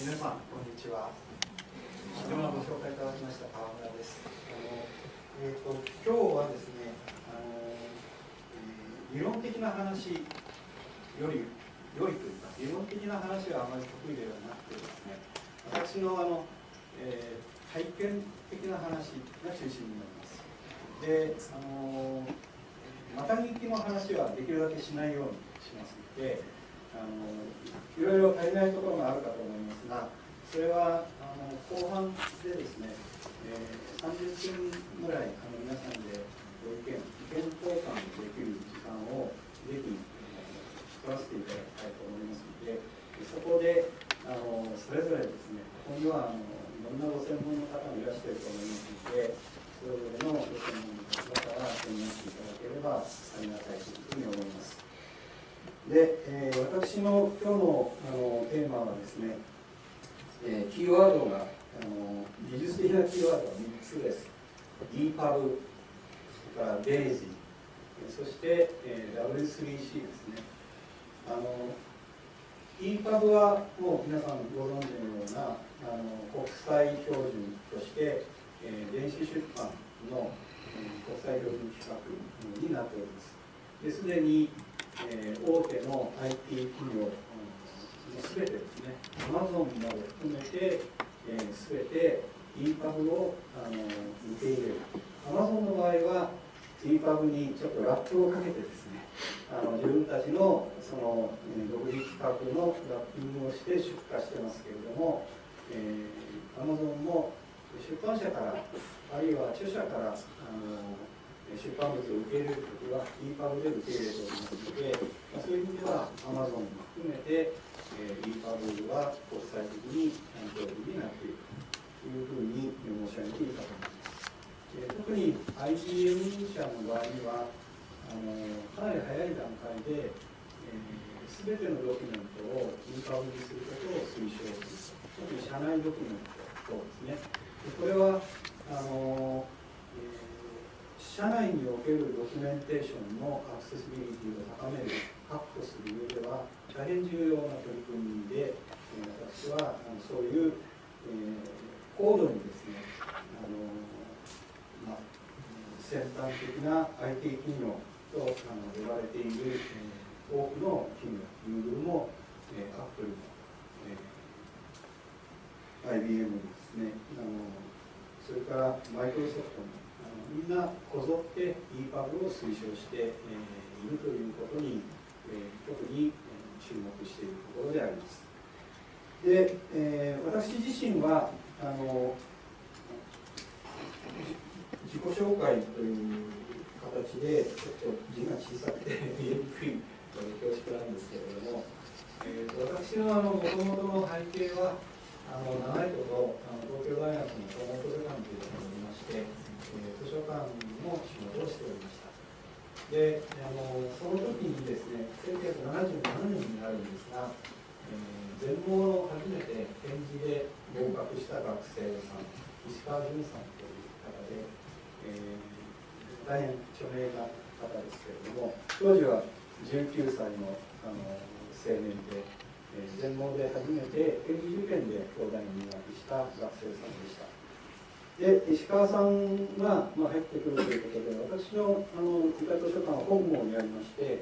皆さん、こんにちは。ではご紹介いただきました川村です。あのえーと、今日はですねあの、えー、理論的な話より良いというか、理論的な話はあまり得意ではなくてですね、私のあの、えー、体験的な話が中心になります。で、あのまた聞きの話はできるだけしないようにしますので、あのいろいろ足りないところがあるかと思いますがそれはあの後半でですね、えー、30分ぐらいあの皆さんでご意見意見交換できる時間をぜひ作らせていただきたいと思いますのでそこであのそれぞれですねここにはあのいろんなご専門の方もいらっしゃると思いますのでそれぞれのご専門の方から提言していただければありがたいというふうに思います。で、えー、私の今日のあのテーマはですね、えー、キーワードがあの技術的なキーワードは3つです。EPUB、それから DAISY、そして、えー、W3C ですね。あの EPUB はもう皆さんご存知のようなあの国際標準として、えー、電子出版の、えー、国際標準規格になっております。ですでにえ、大手の IT 企業すべてですね、アマゾンまで含めて、す、え、べ、て EPUB をあの受け入れる。アマゾンの場合は EPUB にちょっとラップをかけてですね、あの自分たちのその、独自企画のラッピングをして出荷してますけれども、えー、アマゾンも出版社から、あるいは著者から、あの出版物を受け入れるときは EPUB で受け入れておりますので、まあ、そういう意味では Amazon も含めて、えー、EPUB は国際的に標準になっているというふうに申し上げていいかと思います。えー、特に IBM 社の場合にはあのかなり早い段階で、す、えー、べ、てのドキュメントを EPUB にすることを推奨する特に社内ドキュメントですね。これはあの社内におけるドキュメンテーションのアクセシビリティを高める、確保する上では、大変重要な取り組みで、私はそういう、えー、高度にですね、あのま、先端的な IT 企業とあの呼ばれている、えー、多くの企業、Google も、えー、Apple も、えー、IBM もですねあの、それからマイクロソフトもみんなこぞって EPUB を推奨して、えー、いるということに、えー、特に注目しているところであります。で、えー、私自身はあの自己紹介という形でちょっと字が小さくて見えにくい恐縮なんですけれども、えー、私のもともとの背景はあの長いことあの東京大学の総合図書館というところにいましてえ図書館の仕事をしておりました。であのその時にですね1977年になるんですが、えー、全盲の初めて展示で合格した学生さん石川淳さんという方で、えー、大変著名な方ですけれども当時は19歳のあの青年で、全盲で初めて展示受験で東大に入学した学生さんでした。で石川さんが、まあ、入ってくるということで私のあの理科図書館は本郷にありまして、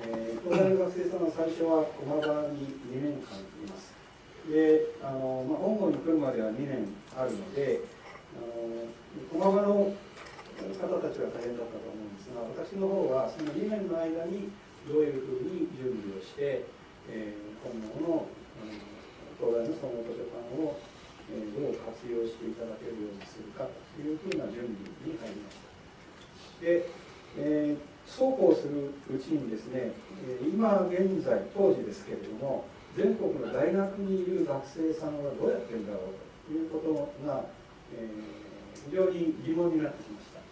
えー、東大の学生さんは最初は駒場に2年間います。であの、まあ、本郷に来るまでは2年あるのであの駒場の方たちは大変だったと思うんですが私の方はその2年の間にどういうふうに準備をして、えー、本郷の東大の総合図書館をえどう活用していただけるようにするかというふうな準備に入りました。で、えー、そうこうするうちにですね、今現在、当時ですけれども、全国の大学にいる学生さんはどうやってるんだろうということが、えー、非常に疑問になってきました。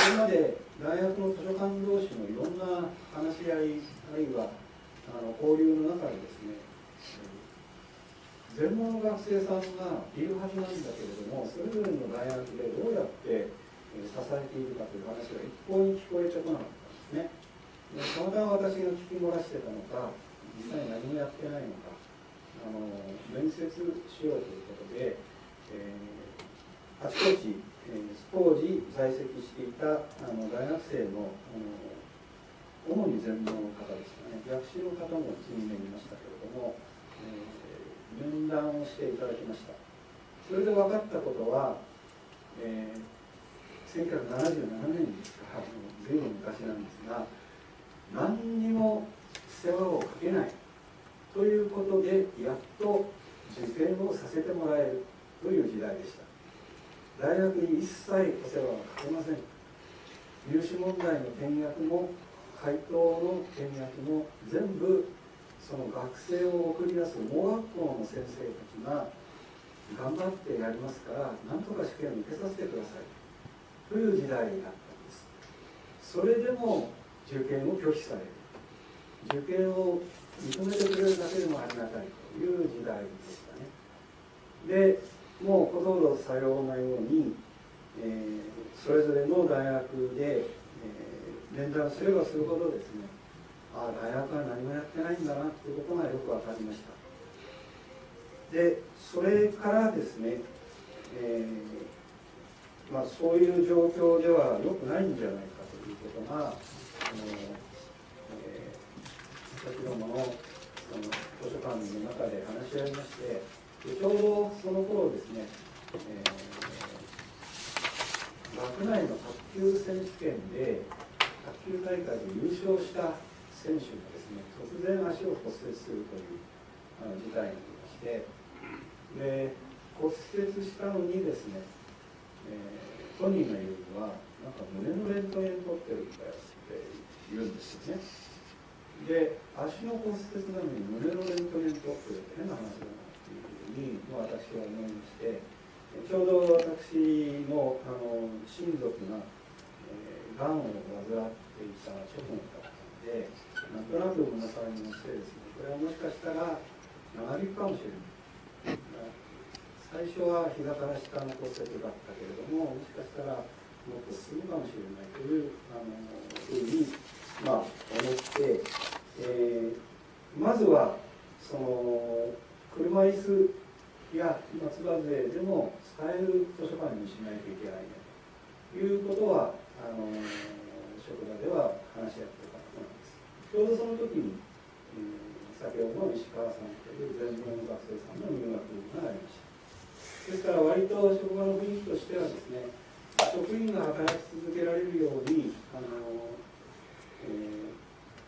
それまで大学の図書館同士のいろんな話し合い、あるいはあの交流の中でですね、全盲の学生さんがいるはずなんだけれどもそれぞれの大学でどうやって支えているかという話が一向に聞こえてこなかったんですね。でたまたま私が聞き漏らしてたのか実際何もやってないのか、あの面接しようということで、えー、あちこち、えー、当時在籍していたあの大学生のあの主に全盲の方ですかね。逆襲の方も1名いましたけれども、えー、面談をしていただきました。それで分かったことは、えー、1977年ですから随分昔なんですが何にも世話をかけないということでやっと受験をさせてもらえるという時代でした。大学に一切お世話はかけません。入試問題の見学も回答の見学も全部その学生を送り出す盲学校の先生たちが頑張ってやりますからなんとか試験を受けさせてくださいという時代だったんですそれでも受験を拒否される。受験を認めてくれるだけでもありがたいという時代でしたね。でもうほとんどさようなように、えー、それぞれの大学で面談すればするほどですねああ大学は何もやってないんだなっていうことがよく分かりました。でそれからですね、えー、まあ、そういう状況では良くないんじゃないかということが、あのえー、先ほどのその図書館の中で話し合いましてちょうどその頃ですね、えー、学内の卓球選手権で卓球大会で優勝した選手がですね突然足を骨折するという事態になりましてで骨折したのにですね、えー、本人が言うのはなんか胸のレントゲン取ってるんだよって言うんですよね。で足の骨折なのに胸のレントゲン取ってるって変な話だなっていうふうに、私は思いましてちょうど私のあの親族ががんを患っていた直後だったのでなんとなく胸騒ぎもしてですねこれはもしかしたら長引くかもしれない。最初は膝から下の骨折だったけれどももしかしたらもっと進むかもしれないというあのふうに、まあ、思って、えー、まずはその車椅子や松葉勢でも使える図書館にしないといけないね。ということはあの職場では話し合ってたことなんですちょうどその時に、えー、先ほどの石川さんという全盲の学生さんの入学がありましたですから割と職場の雰囲気としてはですね職員が働き続けられるようにあの、えー、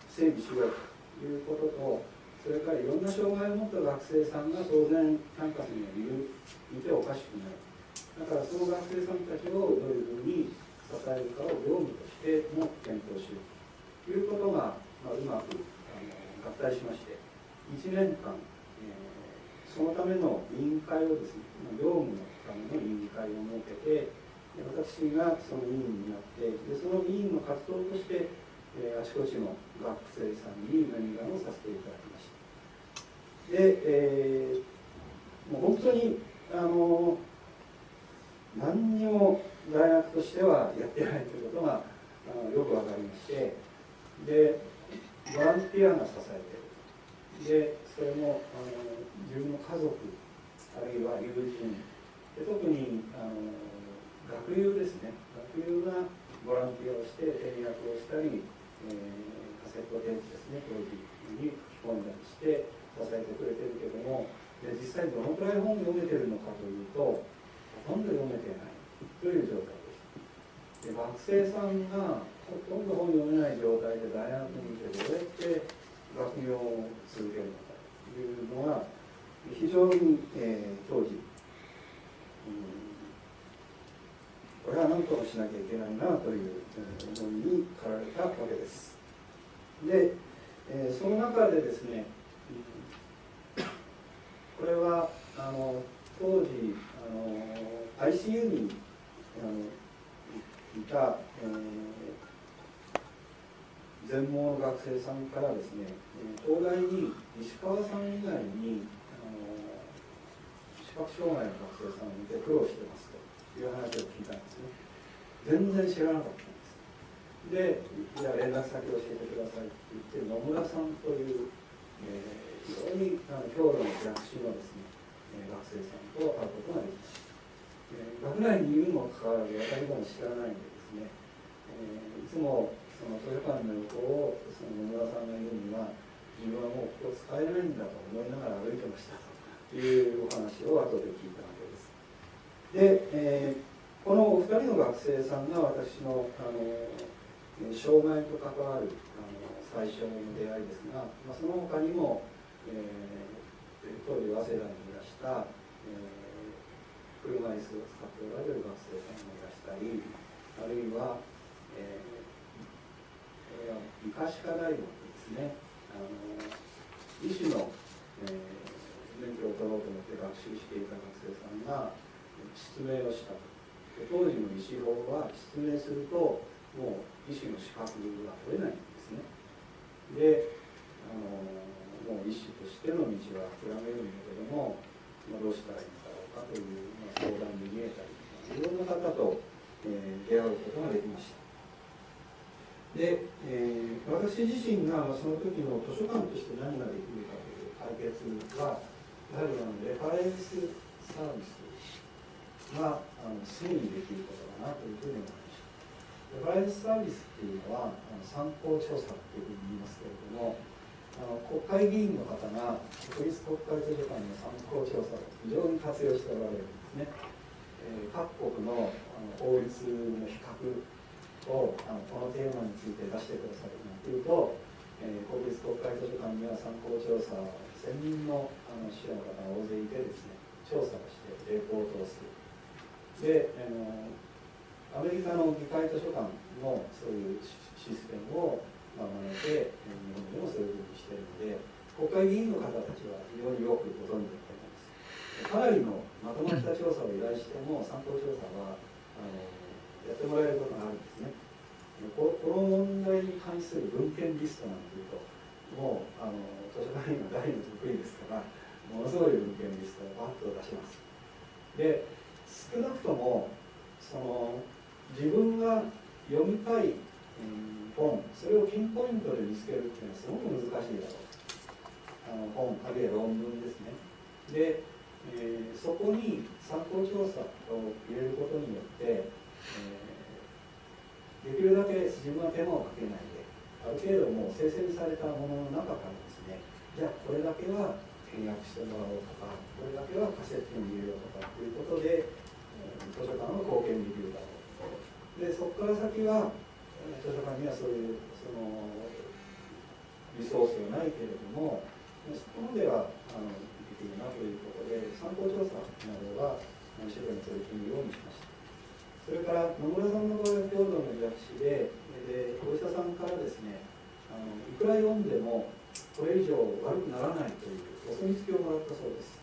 整備しようということとそれからいろんな障害を持った学生さんが当然キャンパスにはいるいておかしくないだからその学生さんたちをどういうふうに支えるかを業務としても検討しようということが、まあ、うまく合体しまして1年間、えー、そのための委員会をですね業務のための委員会を設けて私がその委員になってでその委員の活動として、えー、あちこちの学生さんに面談をさせていただきました。で、えー、もう本当にあの何にも大学としてはやってないということがあのよく分かりましてでボランティアが支えてる。でそれもあの自分の家族あるいは友人。で特にあの学友ですね。学友がボランティアをして転訳をしたり、えー、カセット電池ですね。当時に吹き込んだりして支えてくれてるけどもで実際どのくらい本読めてるのかというとほとんど読めてない。という状態ですで学生さんがほとんど本読めない状態で大学にいてどうやって学業を続けるのかというのが非常に、えー、当時、うん、これは何とかしなきゃいけないなという思いに駆られたわけです。で、えー、その中でですね、これはあの当時あの ICU にのいた、えー、全盲の学生さんからですね東大に石川さん以外にあの視覚障害の学生さんを見て苦労してますという話を聞いたんですね。全然知らなかったんです。でじゃあ連絡先教えてくださいって言って野村さんというえー、非常にあの強度の逆襲のですね、学生さんと会うことができました、学内にいるにもかかわらず私も知らないんでですね、えー、いつもその図書館の横をその野村さんがいるには自分はもうここ使えないんだと思いながら歩いてましたというお話を後で聞いたわけです。で、えー、このお二人の学生さんが私のあの障害と関わるあの最初の出会いですが、まあ、その他にも、えー、当時早稲田にいらした、えー、車椅子を使っておられる学生さんもいらしたりあるいは、えー、医科歯科大学ですねあの医師の、えー、免許を取ろうと思って学習していた学生さんが失明をしたと。当時の医師法は失明するともう医師の資格が取れないんですね。であのもう医師としての道は諦めるんだけども、まあ、どうしたらいいんだろうかという、まあ、相談に見えたりいろんな方と、えー、出会うことができました。で、えー、私自身がその時の図書館として何ができるかという解決はやはりあのレファレンスサービスがあのすぐにできることだなというふうに思いますレバレンスサービスっていうのはあの参考調査っていうふうに言いますけれどもあの国会議員の方が国立国会図書館の参考調査を非常に活用しておられるんですね、えー、各国のあの法律の比較をあのこのテーマについて出してくださるなんていうと、えー、国立国会図書館には参考調査専任のあの記者の方が大勢いてですね調査をしてレポートをする。で、あのアメリカの議会図書館のそういうシステムをまあ、真似て日本でもそういうふうにしているので国会議員の方たちは非常によくご存知だと思います。かなりのまとまった調査を依頼しても参考調査はあのやってもらえることがあるんですね。この問題に関する文献リストなんていうともうあの図書館員は大の得意ですからものすごい文献リストをバッと出します。で少なくともその自分が読みたい、本それをピンポイントで見つけるっていうのはすごく難しいだろう。あの本あるいは論文ですね。で、えー、そこに参考調査を入れることによって、えー、できるだけ自分は手間をかけないである程度もう生成されたものの中からですねじゃあこれだけは契約してもらおうとかこれだけはカセットに入れようとかっていうことで、えー、図書館の貢献できるだろうでそこから先は図書館にはそういうそのリソースがないけれどもそこまではあのできるなということで参考調査などは一生懸命取り組むようにしました。それから野村さんの場合は郷土の薬師ででお医者さんからですねあのいくら読んでもこれ以上悪くならないというお墨付きをもらったそうです。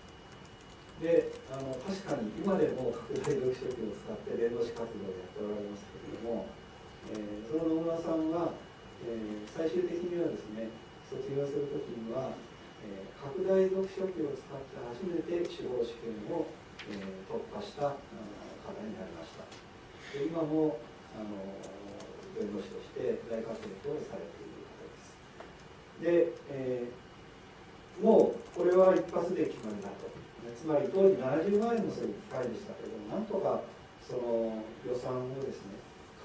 であの確かに今でも拡大読書器を使って伝道師活動をやっておられますけれども、えー、その野村さんは、えー、最終的にはですね卒業する時には、えー、拡大読書器を使って初めて司法試験を、えー、突破した方になりました。で今もあの弁護士として大活躍をされている方です。で、えー、もうこれは一発で決まりだと。つまり当時70万円のそういう機会でしたけどなんとかその予算をですね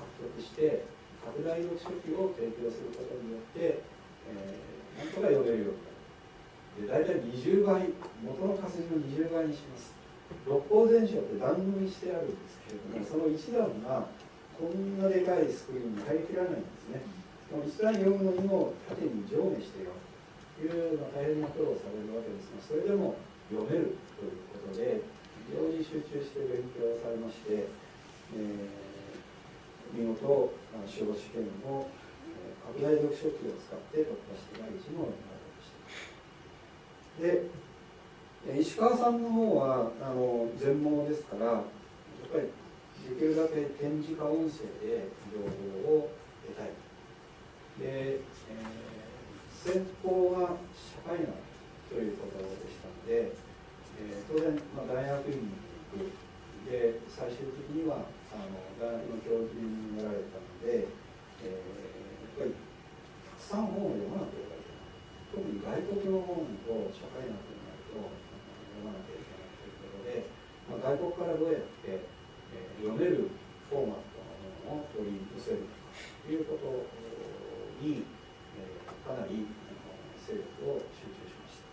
獲得して拡大読書器を提供することによって、えー、なんとか読めるようになる。で大体20倍元の活字の20倍にします。六法全書って段組みしてあるんですけれどもその一段がこんなでかいスクリーンに入りきらないんですね。その一段読むのにも縦に上下してよ。というの大変な苦労されるわけですがそれでも読めるということで非常に集中して勉強されまして、えー、見事司法試験を、えー、拡大読書器を使って突破して第一問になりました。で石川さんの方はあの全盲ですからやっぱりできるだけ展示化音声で情報を得たい。で、えー、先方は社会学ということでしたので、えー、当然、まあ、大学院に行く。で最終的にはあの大学の教授になられたので、えー、やっぱりたくさん本を読まなければいけない。特に外国の本を社会学になると読まなきゃいけないということで、まあ、外国からどうやって、えー、読めるフォーマットのものを取り寄せるということに、えー、かなり勢力を集中しました。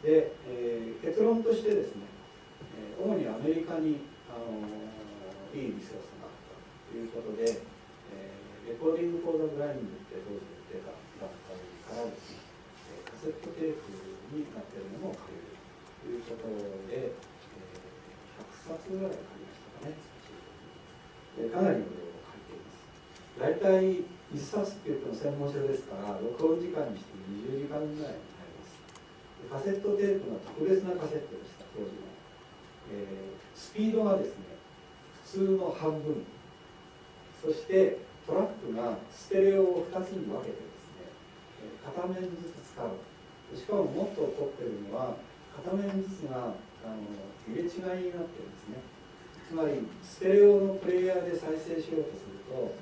で、えー、結論としてですね、え主にアメリカに、あのいいリソースがあったということで、え Recording for the Blind って当時言った段階からですねカセットテープになっているものを借りるということで、えー、100冊ぐらい借りましたかね、えー、かなりの量を借りています。大体1冊っていうと専門書ですから録音時間にして20時間ぐらいになります。カセットテープの特別なカセットでした当時の、えー、スピードがですね普通の半分。そしてトラックがステレオを2つに分けてですね片面ずつ使う。しかももっと起こってるのは片面ずつがあの入れ違いになってるんですね。つまりステレオのプレイヤーで再生しようとすると、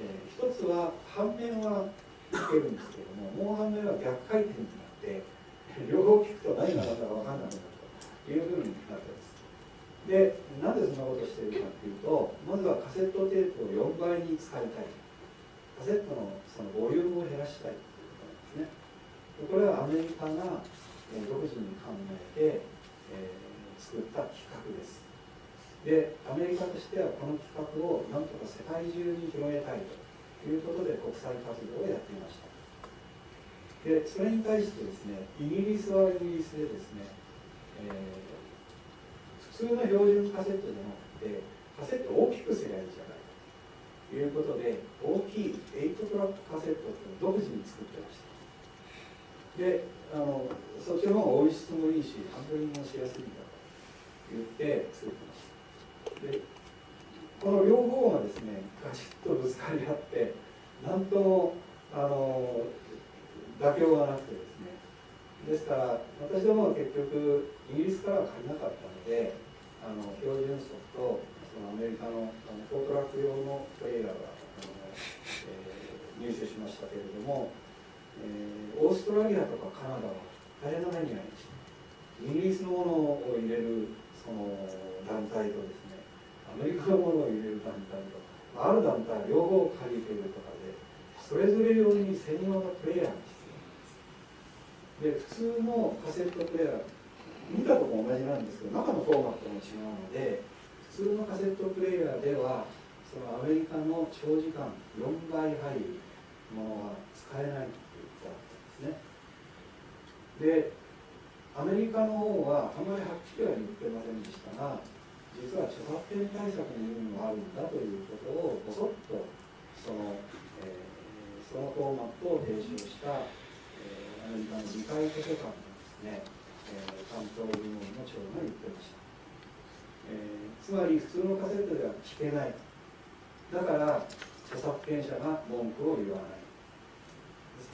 えー、一つは反面はいけるんですけどももう反面は逆回転になって両方聞くと何が何だか分かんなくなるというふうになってます。でなんでそんなことしているかっていうとまずはカセットテープを4倍に使いたい。カセットのそのボリュームを減らしたいということなんですね。でこれはアメリカが独自に考えて、えー、作った企画です。でアメリカとしてはこの企画をなんとか世界中に広げたいということで国際活動をやっていました。でそれに対してですねイギリスはイギリスでですね、えー、普通の標準カセットじゃなくてカセットを大きくすればいいじゃないということで大きい8トラックカセットって独自に作ってましたであのそっちの方が音質もいいしハンドリングもしやすいんだと言って作ってましたでこの両方がですねガチッとぶつかり合って何ともあの妥協がなくてですねですから私どもは結局イギリスからは借りなかったのであの標準則とそのアメリカのあのフォートラック用のトレーラーが、えー、入手しましたけれどもえー、オーストラリアとかカナダは大変な目に遭いました。イギリスのものを入れるその団体とですねアメリカのものを入れる団体とある団体は両方借りてるとかでそれぞれ用に専用のプレイヤーが必要。なんで普通のカセットプレイヤー見たとこ同じなんですけど中のフォーマットも違うので普通のカセットプレイヤーではそのアメリカの長時間4倍入るものは使えないって言ったんですね。でアメリカの方はあまりはっきりは言ってませんでしたが実は著作権対策の意味もあるんだということをぼそっとその、えー、そのフォーマットを提唱した、アメリカの議会図書館のですね、えー、担当部門の長が言ってました、えー、つまり普通のカセットでは聞けない。だから著作権者が文句を言わない。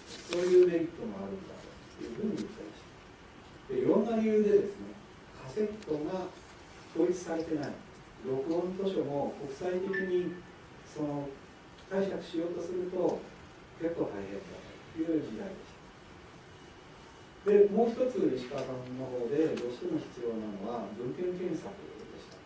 そういうメリットもあるんだと。いうふうに言ってましたでいろんな理由でですねカセットが統一されてない。録音図書も国際的にその解釈しようとすると結構大変だという時代でしたでもう一つ石川さんの方でどうしても必要なのは文献検索でした。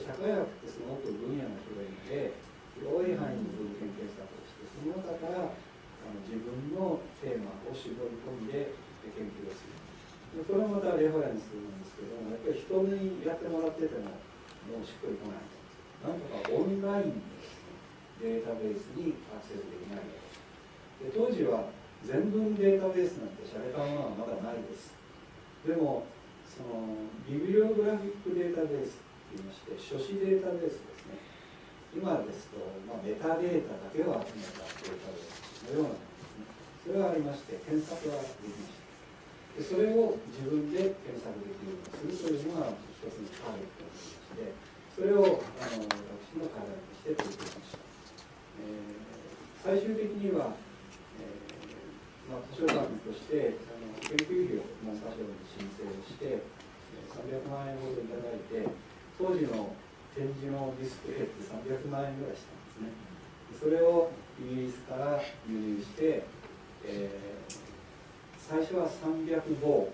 社会学ってすごく分野が広いので広い範囲の文献検索をしてその中からあの自分のテーマを絞り込んで研究をする。でこれもまたレファレンスなんですけどもやっぱり人にやってもらっててももうしっくりこない。なんとかオンラインで、ね、データベースにアクセスできない。で当時は全文データベースなんて洒落たものはまだないです。でもそのビブリオグラフィックデータベースといいまして書詞データベースですね。今ですと、まあ、メタデータだけを集めたデータベースのようなものですね。それがありまして検索はできました。でそれを自分で検索できるようにするというのが一つのターゲットになりましてそれをあの私の課題として取り組みました、えー、最終的には、まあ、図書館としてあの研究費を文科省に申請をして300万円ほどいただいて当時の点字のディスプレイって300万円ぐらいしたんですね。それをイギリスから輸入して、えー、最初は300号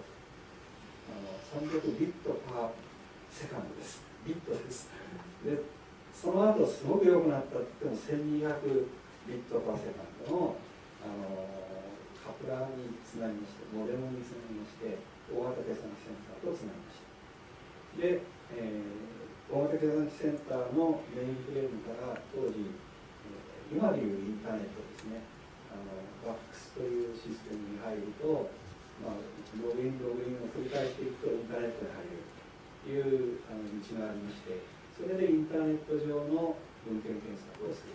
あの300 bit per second です。ビットです。でその後すごく良くなったって言っても1200 bit per second のあのカプラーにつなぎましてモデムにつなぎまして大型計算機センターとつなぎました。で、えー、大型計算機センターのメインフレームから当時、今でいうインターネットですね。あのバックスというシステムに入ると、まあ、ログインログインを繰り返していくとインターネットに入れるというあの道がありましてそれでインターネット上の文献検索をする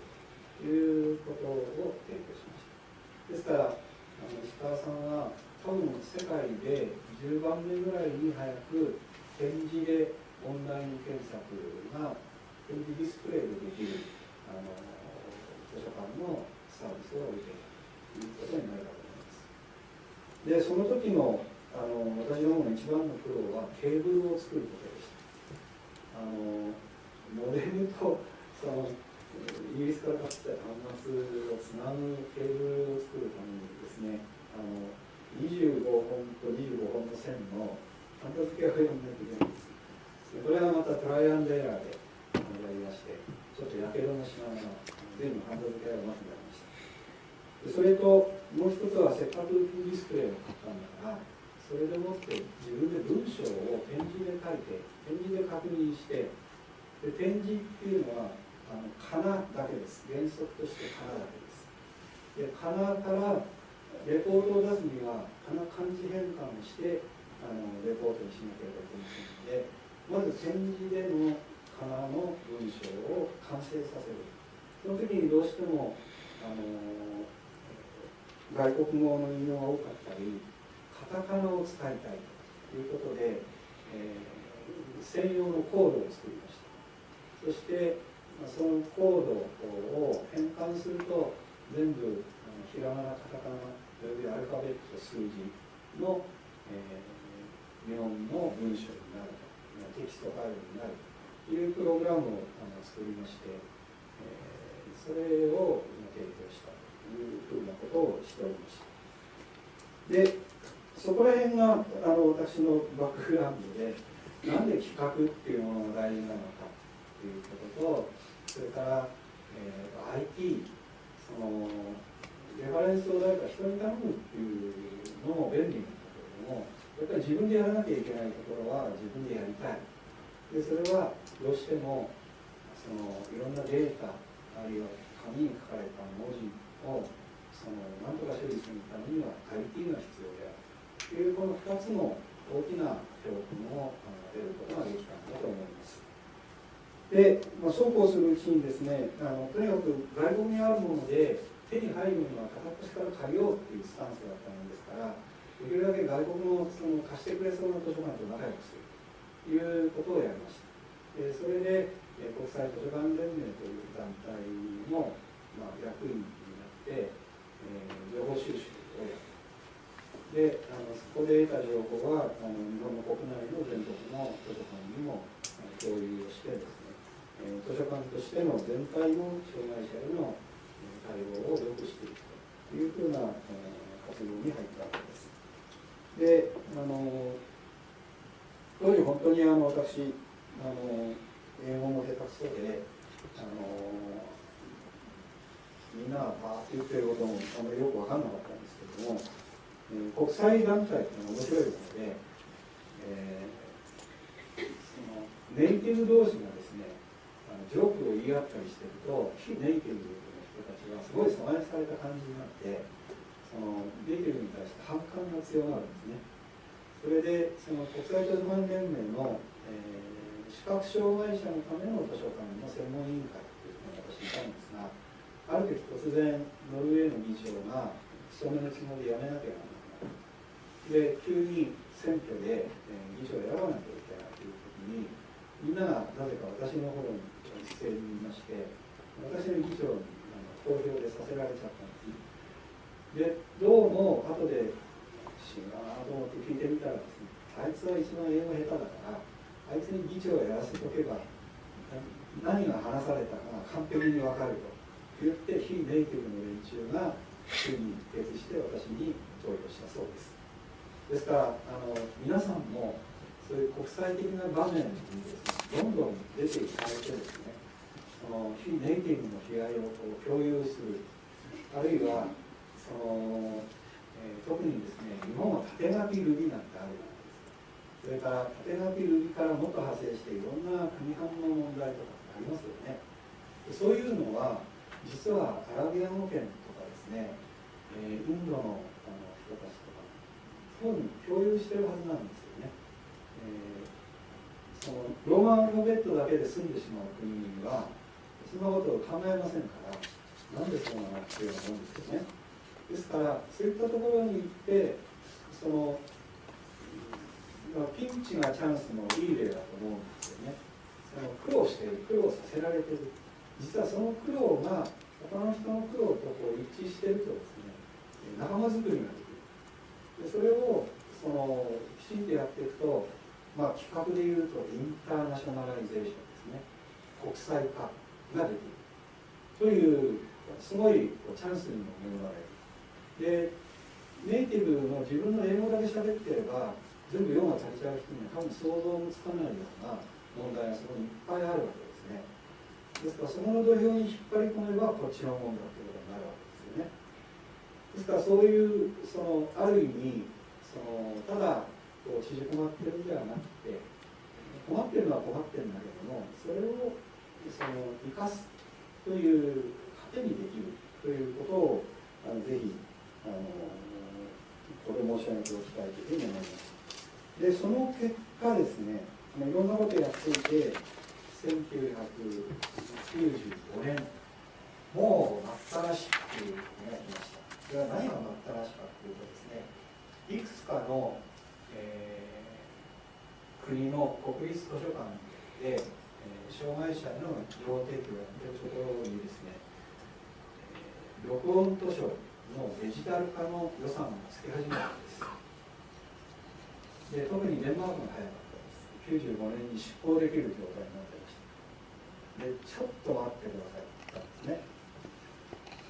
ということを提供しました。ですからあの石川さんは多分世界で10番目ぐらいに早く展示でオンライン検索が展示ディスプレイでできるあの図書館のサービスを受けたということになるかと思います。でその時のあの私どもの一番の苦労はケーブルを作ることでした。あのモデルとそのイギリスから買ってた端末をつなぐケーブルを作るためにねあの25本と25本の線のハンダ付けを読んないといけないんです。これはまたトライアンドエラーでやりましてちょっとやけどもしながら全部ハンダ付けがうまくなりました。でそれともう一つはせっかくディスプレイを買ったんだからそれでもって自分で文章を点字で書いて点字で確認してで点字っていうのはあのかなだけです。原則としてかなだけです。でかなからレポートを出すにはかな漢字変換をしてあのレポートにしなければいけませんのでまず点字でのかなの文章を完成させる。その時にどうしてもあの外国語の引用が多かったりカタカナを使いたいということで、えー、専用のコードを作りました。そしてそのコードを変換すると全部ひらがなカタカナおよびアルファベット数字の、えー、日本の文章になるテキストファイルになるというプログラムをあの作りまして、えー、それを提供したというふうなことをしておりましたでそこら辺があの私のバックグラウンドでなんで企画っていうものが大事なのかっていうこととそれから、えー、IT そのレファレンスを誰か人に頼むっていうのも便利なんだけれどもやっぱり自分でやらなきゃいけないところは自分でやりたいでそれはどうしてもそのいろんなデータあるいは紙に書かれた文字をその何とか処理するためには IT が必要であるというこの2つの大きな教訓を得ることができたんだと思います。で、まあ、そうこうするうちにですねあのとにかく外国にあるもので手に入るには片っ端から借りようっていうスタンスだったものですからできるだけ外国のその貸してくれそうな図書館と仲良くするということをやりました。でそれで国際図書館連盟という団体の、まあ、役員になって、えー、情報収集をやったであのそこで得た情報はあの日本の国内の全国の図書館にも共有をしてですねえ図書館としての全体の障害者への対応を良くしていくというふうな、え活動に入ったわけです。であの当時本当にあの私あの英語も下手くそであのみんながバーって言ってることもあんまりよく分かんなかったんですけども、えー、国際団体っていうのは面白いので、えー、そのネイティブ同士がですねジョークを言い合ったりしてると非ネイティブの人たちがすごい阻害された感じになってそのネイティブに対して反感が強まるんですね。それでその国際図書館連盟の、えー、視覚障害者のための図書館の専門委員会っていうのを私いたんですがある時突然ノルウェーの議長が勤めのつもりで辞めなきゃならなくなるで急に選挙で、えー、議長を選ばなきゃいけないという時にみんながなぜか私の方に姿勢にいまして私の議長に投票でさせられちゃったんですでどうも後で違うなと思って聞いてみたらですねあいつは一番英語下手だからあいつに議長をやらせておけば何が話されたか完璧に分かると言って非ネイティブの連中が主に決して私に投票したそうです。ですからあの皆さんもそういう国際的な場面にですねどんどん出ていかれてですねの非ネイティブの被害をこう共有する。あるいはその、えー、特にですね日本は縦書きルビなんてある。じゃないですかそれから縦書きルビからもっと派生していろんな国間の問題とかありますよね。そういうのは実はアラビア語圏とかですね、えー、インドのあの人たちとかそういうふうに共有してるはずなんですよね、えー、そのローマンアルファベットだけで済んでしまう国はそんなことを考えませんからなんでそうなのっていうようなもんですよね。ですからそういったところに行ってそのピンチがチャンスのいい例だと思うんですよね。その苦労している苦労させられている。実はその苦労が他の人の苦労とこう一致してるとですね仲間づくりができる。でそれをそのきちんとやっていくと、まあ、規格でいうと internationalization ですね。国際化ができるというすごいチャンスにも恵まれるでネイティブの自分の英語だけ喋ってれば全部用が足りちゃう人には多分想像もつかないような問題がそこにいっぱいあるわけですね。ですからその土俵に引っ張り込めばこっちのもんだということになるわけですよね。ですからそういうそのある意味そのただこう縮こまってるんではなくて困ってるのは困ってるんだけどもそれをその生かすという糧にできるということをあのぜひあのこれ申し上げておきたいというふうに思います。でその結果ですねいろんなことをやっていて1995年もう待ったらしくいうのが来ましたそれは何が待ったらしかというとですねいくつかの、えー、国の国立図書館で障害者の情報提供をやっているところにですね、録音図書のデジタル化の予算をつけ始めたんです。で特にデンマークが早かったです。95年に執行できる状態になってました。でちょっと待ってくださいって言ったんですね。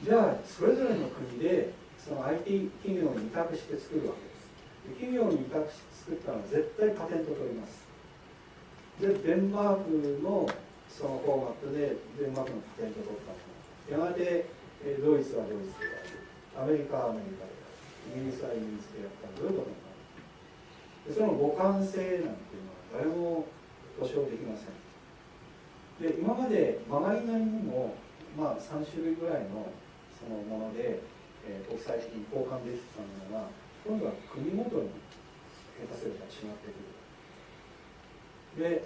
じゃあそれぞれの国でその IT 企業に委託して作るわけです。で企業に委託して作ったのは絶対パテント取ります。でデンマークのそのフォーマットでデンマークのパテントを取ったやがてドイツはドイツである。アメリカはアメリカである。イギリスはイギリスでやったらどういうことになるでその互換性なんていうのは誰も保証できません。で今まで曲がりなりにも、まあ、3種類ぐらいのそのもので、えー、国際的に交換できてたものが今度は国ごとに下手すれば違ってくる。で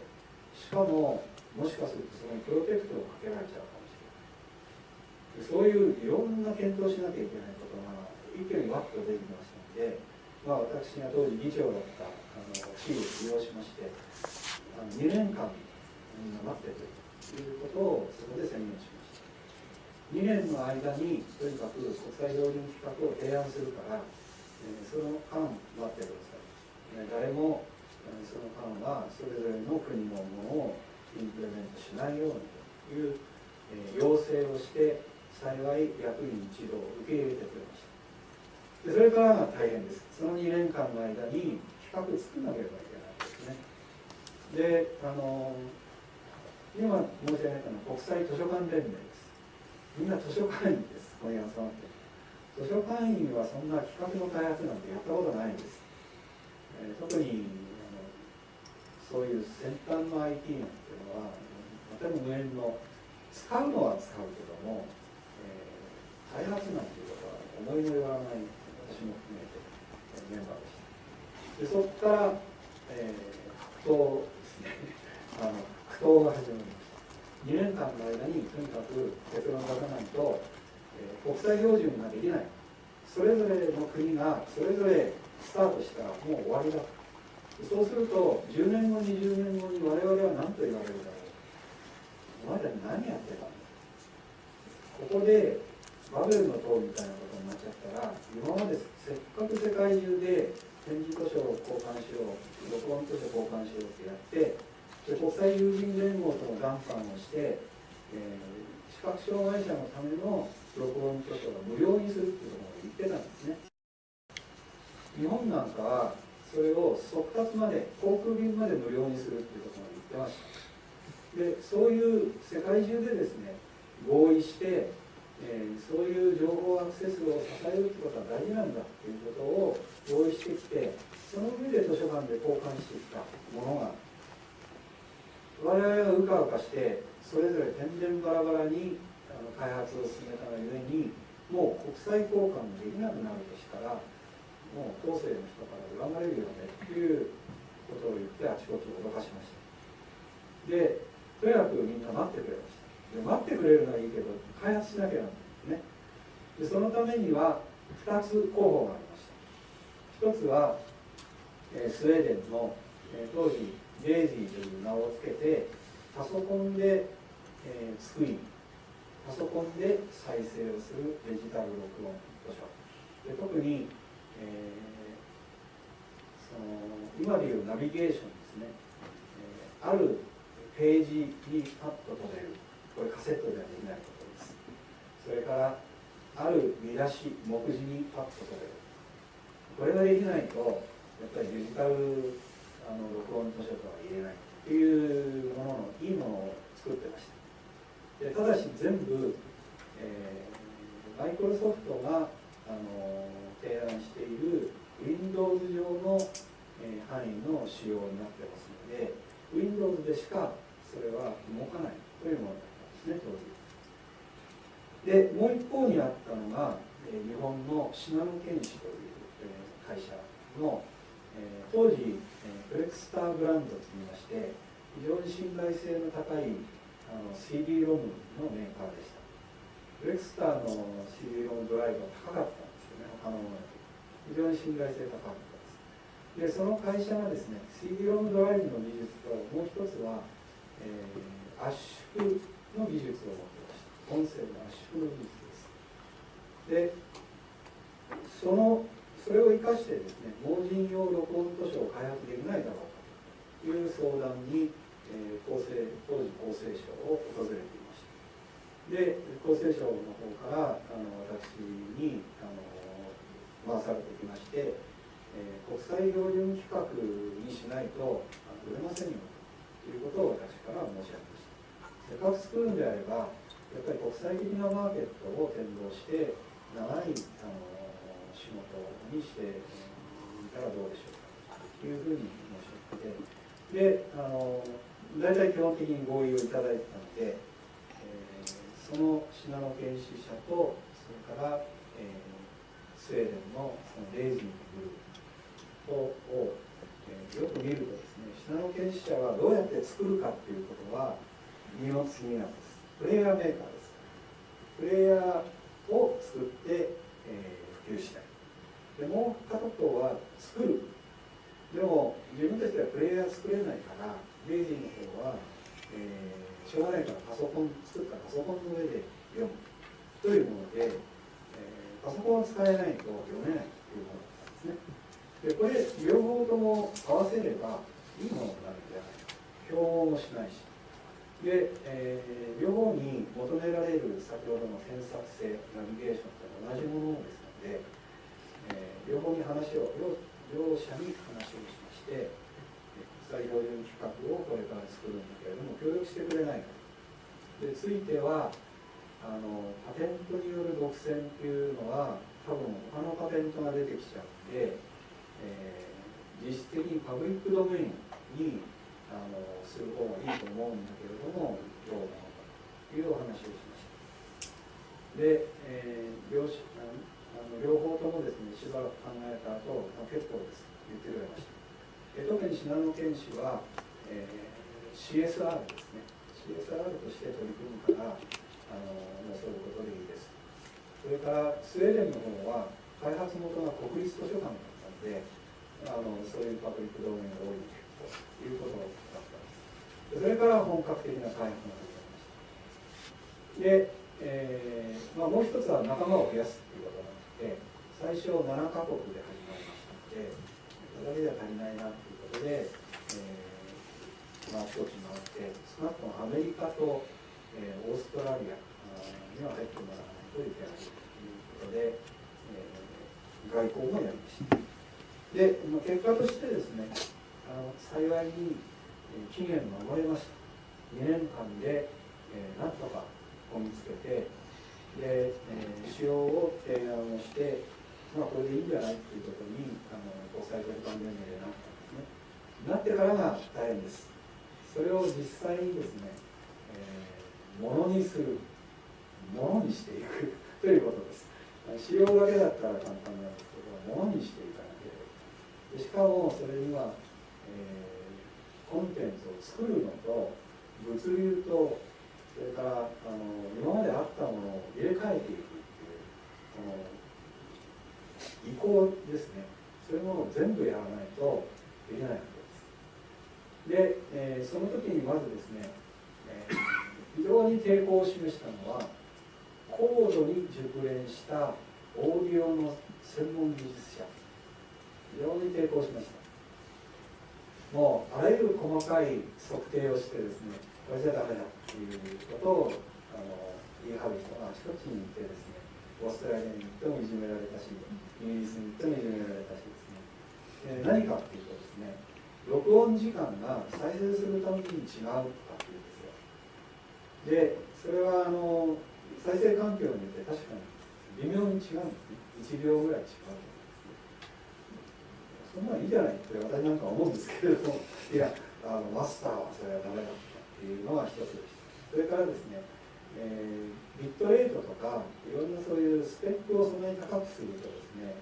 しかももしかするとそこにプロテクトをかけられちゃうかもしれない。そういういろんな検討しなきゃいけないことが一挙にワッと出てきましたので、まあ、私が当時議長だったあの地位を利用しましてあの2年間みんな待ってということをそこで宣言しました。2年の間にとにかく国際標準規格を提案するから、えー、その間待ってください、え誰もその間はそれぞれの国のものをインプレメントしないようにという、え要請をして幸い役員一同受け入れてくれました。でそれからが大変です。その2年間の間に企画作らなければいけないですね。であの今申し上げたのは国際図書館連盟です。みんな図書館員です。ここに集まって図書館員はそんな企画の開発なんてやったことないんです、えー、特にそういう先端の IT なんていうのはとても無縁の使うのは使うけども、えー、開発なんていうことは思いもよらない私も含めてメンバーでした。でそこから、えー、苦闘ですね。あの苦闘が始まりました。2年間の間にとにかく結論を出さないと、えー、国際標準ができない。それぞれの国がそれぞれスタートしたらもう終わりだと。そうすると10年後20年後に我々は何と言われるだろう。お前ら何やってたんだ？ここでバベルの塔みたいなことになっちゃったら今までせっかく世界中で展示図書を交換しよう録音図書交換しようってやってで国際友人連合との談判をして、えー、視覚障害者のための録音図書を無料にするっていうことを言ってたんですね。日本なんかはそれを速達まで航空便まで無料にするっていうことまで言ってました。でそういう世界中でですね合意して、えーそういう情報アクセスを支えるってことは大事なんだっていうことを合意してきてその上で図書館で交換してきたものが我々はうかうかしてそれぞれ天然バラバラにあの開発を進めたがゆえにもう国際交換ができなくなるとしたらもう後世の人から恨まれるよねっていうことを言ってあちこちを脅かしました。でとにかくみんな待ってくれました。で待ってくれるのはいいけど開発しなきゃなんですね。でそのためには2つ候補がありました。一つは、えースウェーデンの、えー当時デイジーという名を付けてパソコンで、えー作りパソコンで再生をするデジタル録音図書で特に、えーその今でいうナビゲーションですね、えーあるページにパッと飛べるこれカセットではできないことです。それからある見出し目次にパッと飛べる。これができないとやっぱりデジタルあの録音図書とは言えないっていうもののいいものを作ってました。でただし全部、えーマイクロソフトがあの提案している Windows 上の、え範囲の仕様になってますので Windows でしかそれは動かないというものだったんですね当時。でもう一方にあったのが、え日本の信濃健士という、え会社の、え当時、えーフレクスターブランドといいまして非常に信頼性の高いあの CD ロムのメーカーでした。フレクスターの CD ロムドライブは高かった。んですよね他のものより非常に信頼性高かったですでその会社がですね CD ロムドライブの技術ともう一つは、えー圧縮の技術を持ってました音声の圧縮の技術です。でそのそれを生かしてですね盲人用録音図書を開発できないだろうかという相談に、えー厚生当時厚生省を訪れていました。で厚生省の方からあの私にあの回されてきまして、えー国際標準規格にしないと売れませんよということを私から申し上げました。せっかく作るんであればやっぱり国際的なマーケットを展望して長いあの仕事にしてみたらどうでしょうかというふうに申し上げてであの大体基本的に合意をいただいてたので、えーその信濃研修者とそれから、スウェーデンのそのレイジンググループを、えーよく見るとですね信濃研修者はどうやって作るかっていうことは二の次なんです。プレイヤーメーカーです。プレイヤーを作って、えー普及したい。でもう片方は作る。でも自分たちではプレイヤー作れないからレイジーの方は、えーしょうがないからパソコン作ったパソコンの上で読む。というもので、パソコンを使えないと読めないというものだったんですね。でこれ両方とも合わせればいいものになるんじゃないか競合もしないし。で、えー両方に求められる先ほどの検索性ナビゲーションと同じものですので、えー両方に話を両両者に話をしましてえ国際標準規格をこれから作るんだけれども協力してくれないかでついてはあのパテントによる独占っていうのは多分他のパテントが出てきちゃうんで、えー実質的にパブリックドメインにあのする方がいいと思うんだけれどもどうなのかというお話をしました。で、えー両あの両方ともですねしばらく考えた後、まあ結構です言ってくれましたえ特に信濃県市は、えー CSR ですね。CSR として取り組むからあのもうそういうことでいいです。それからスウェーデンの方は開発元が国立図書館だったのであのそういうパブリックドメンが多いということだったんです。それから本格的な開発が始まりました。で、えーまあ、もう一つは仲間を増やすということなので最初7カ国で始まりましたのでそれだけでは足りないなということで、えーまあ、あちこち回って少なくともアメリカと、えオーストラリアには入ってもらわないといけないということで、えー外交もやりました。でまあ結果としてですねあの幸いに期限守れました。2年間で、えー、なんとかこぎつけてで、えー、使用を提案をして、まあ、これでいいんじゃないっていうことにあの国際交換連盟でなったんですね。なってからが大変です。それを実際にですね、ものにする。ものにしていく。ということです。使用だけだったら簡単なんですけどものにしていかなければ。いけないしかもそれには、えー、コンテンツを作るのと物流とそれからあの今まであったものを入れ替えていくっていうこの移行ですね。そういうものを全部やらないとできないわけです。で、えー、その時にまずですね、えー、非常に抵抗を示したのは高度に熟練したオーディオの専門技術者。非常に抵抗しました。もうあらゆる細かい測定をしてですねこれじゃダメだっていうことをあの言い張る人があちこちにいてですねオーストラリアに行ってもいじめられたしイギリスに行ってもいじめられたしですね。で何かっていうとですね録音時間が再生するために違うかっていうでそれはあの再生環境によって確かに微妙に違うんですね。1秒ぐらい違うそんなんいいじゃないって私なんか思うんですけれどもいやあのマスターはそれはダメだったっていうのが一つです。それからですね、えー、ビットレートとかいろんなそういうスペックをそんなに高くするとですね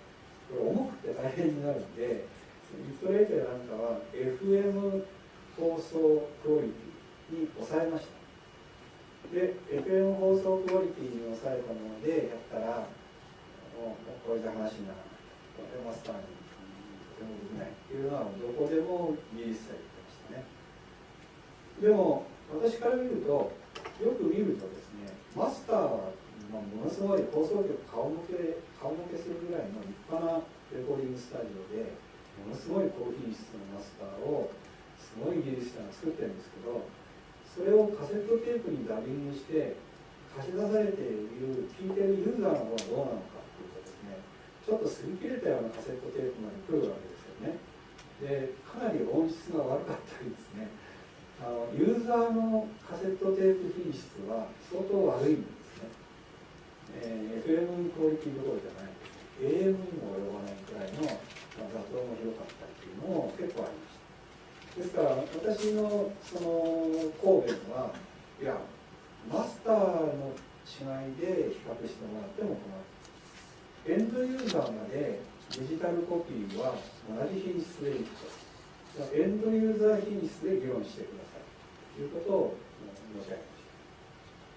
これ重くて大変になるんでビットレートやなんかは FM 放送クオリティに抑えました。で FM 放送クオリティに抑えたものでやったらもうこれじゃ話にならない。これマスターにとてもできない。っていうのはどこでも技術者言ってましたね。でも私から見るとよく見るとですねマスターは、まあ、ものすごい放送局顔向け顔向けするぐらいの立派なレコーディングスタジオでものすごい高品質のマスターをすごい技術者が作ってるんですけどそれをカセットテープにダビングして貸し出されている聞いてるユーザーの方はどうなのかっていうとですねちょっと擦り切れたようなカセットテープまで来るわけですよね。でかなり音質が悪かったりですねあのユーザーのカセットテープ品質は相当悪いんですね、えー、FM クオリティどころじゃない AM にも及ばないくらいの、ま、雑音もひどかったりっていうのも結構ありましたですから私のその答弁はいやマスターの違いで比較してもらっても困るエンドユーザーまでデジタルコピーは同じ品質でいくとエンドユーザー品質で議論してください。ということを申し上げまし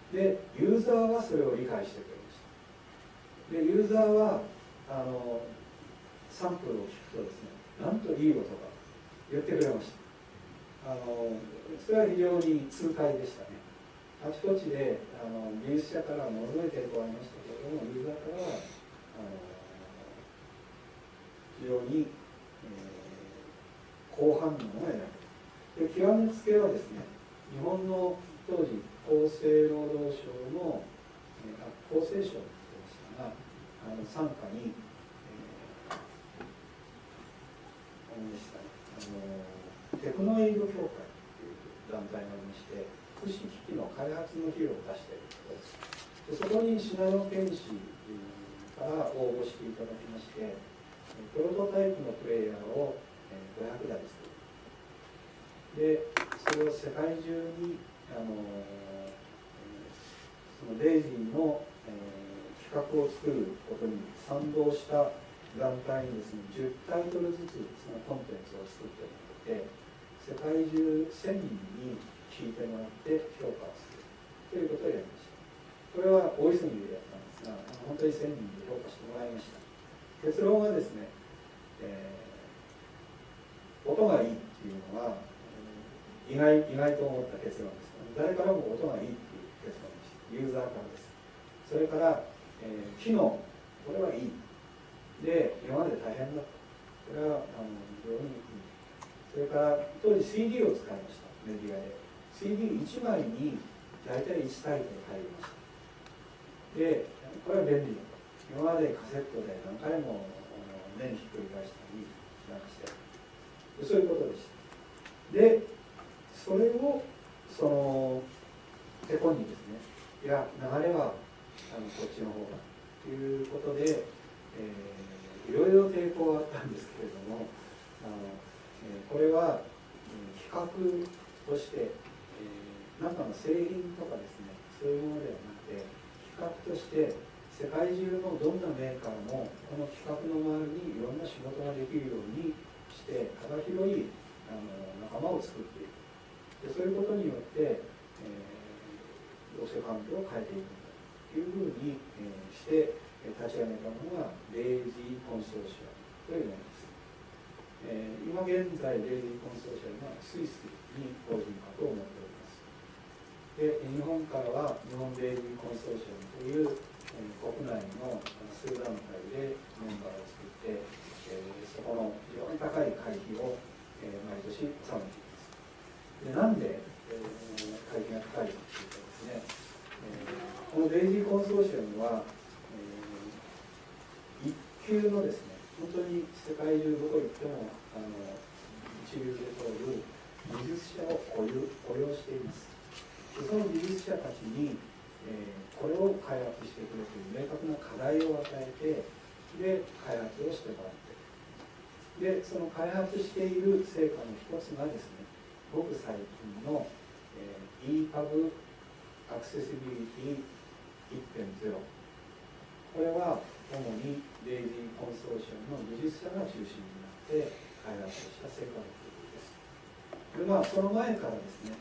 たでユーザーはそれを理解してくれました。でユーザーはあのサンプルを聞くとですねなんといい音が言ってくれました。あのそれは非常に痛快でしたね。あちこちであの技術者からものすごい抵抗ありましたけれどもユーザーからはあの非常に、えー、好反応が得られるで極めつけはですね日本の当時厚生労働省の、えー、厚生省って言ってましたがあの傘下に、えー、でしたねあのテクノエイド協会という団体がありまして福祉機器の開発の費用を出しているところです。でそこに信濃県市から応募していただきましてプロトタイプのプレイヤーを500台作る。でそれを世界中にあのそのデイジーの、えー、企画を作ることに賛同した団体にですね10タイトルずつそのコンテンツを作ってもらって世界中1000人に聞いてもらって評価をするということをやりました。これは大急ぎでやったんですが本当に1000人で評価してもらいました。結論はですね、えー、音がいいっていうのは、意外意外と思った結論です。誰からも音がいいっていう結論でした。ユーザーからです。それから、えー、機能。これはいい。で今まで大変だった。これはあの非常にそれから当時 CD を使いました。メディアで。CD1 枚に大体1タイト入りました。でこれは便利だと。今までカセットで何回も目にひっくり返したりして。そういうことでした。でそれをその手本にですねいや流れはあのこっちの方が。ということで、えー、いろいろ抵抗があったんですけれども、これは、え比較として、えー、中の製品とかですねそういうものではなくて比較として世界中のどんなメーカーもこの企画の周りにいろんな仕事ができるようにして幅広いあの仲間を作っていく。でそういうことによって、えー、労働環境を変えていくというふうに、えー、して立ち上げたのがレイジーコンソーシアムというものです、えー、今現在レイジーコンソーシアムはスイスに法人化と思っております。で日本からは日本レイジーコンソーシアムという、えー、国内の数団体でメンバーを作って、えー、そこの非常に高い会費を、えー、毎年納めています。でなんで、えー、会費が高いかというとですね、えー、このレイジーコンソーシアムは、えー、一級のですね本当に世界中どこ行ってもあの一流で通る技術者を雇用雇用しています。その技術者たちに、えー、これを開発してくれという明確な課題を与えてで開発をしてもらって。でその開発している成果の一つがですねごく最近の、えー、EPUB アクセシビリティ1.0これは主に DAISY Consortium の技術者が中心になって開発した成果の一つですでまあその前からですね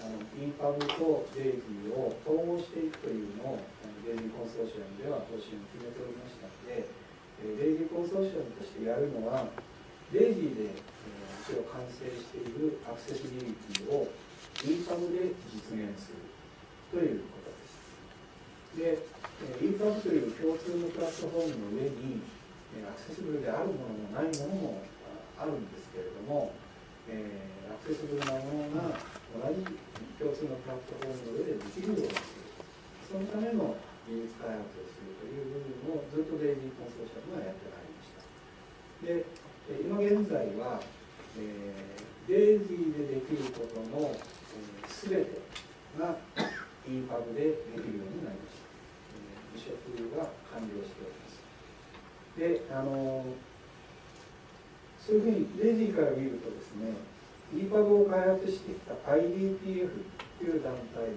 あの EPUB と DAISY を統合していくというのを DAISY Consortium では方針を決めておりましたので DAISY Consortium としてやるのは DAISY で一応完成しているアクセシビリティを EPUB で実現するということです。で、インパブという共通のプラットフォームの上にアクセシブルであるものもないものもあるんですけれども、え、アクセシブルなものが同じ共通のプラットフォームの上でできるようにする。そのための技術開発をするという部分をずっとデイジーコンソーシアムがやってまいりました。で今現在は、え、デイジーでできることの、え、全てが EPUB でできるようになりました、えー、移植が完了しております。であのそういうふうにデイジーから見るとですね EPUB を開発してきた IDPF という団体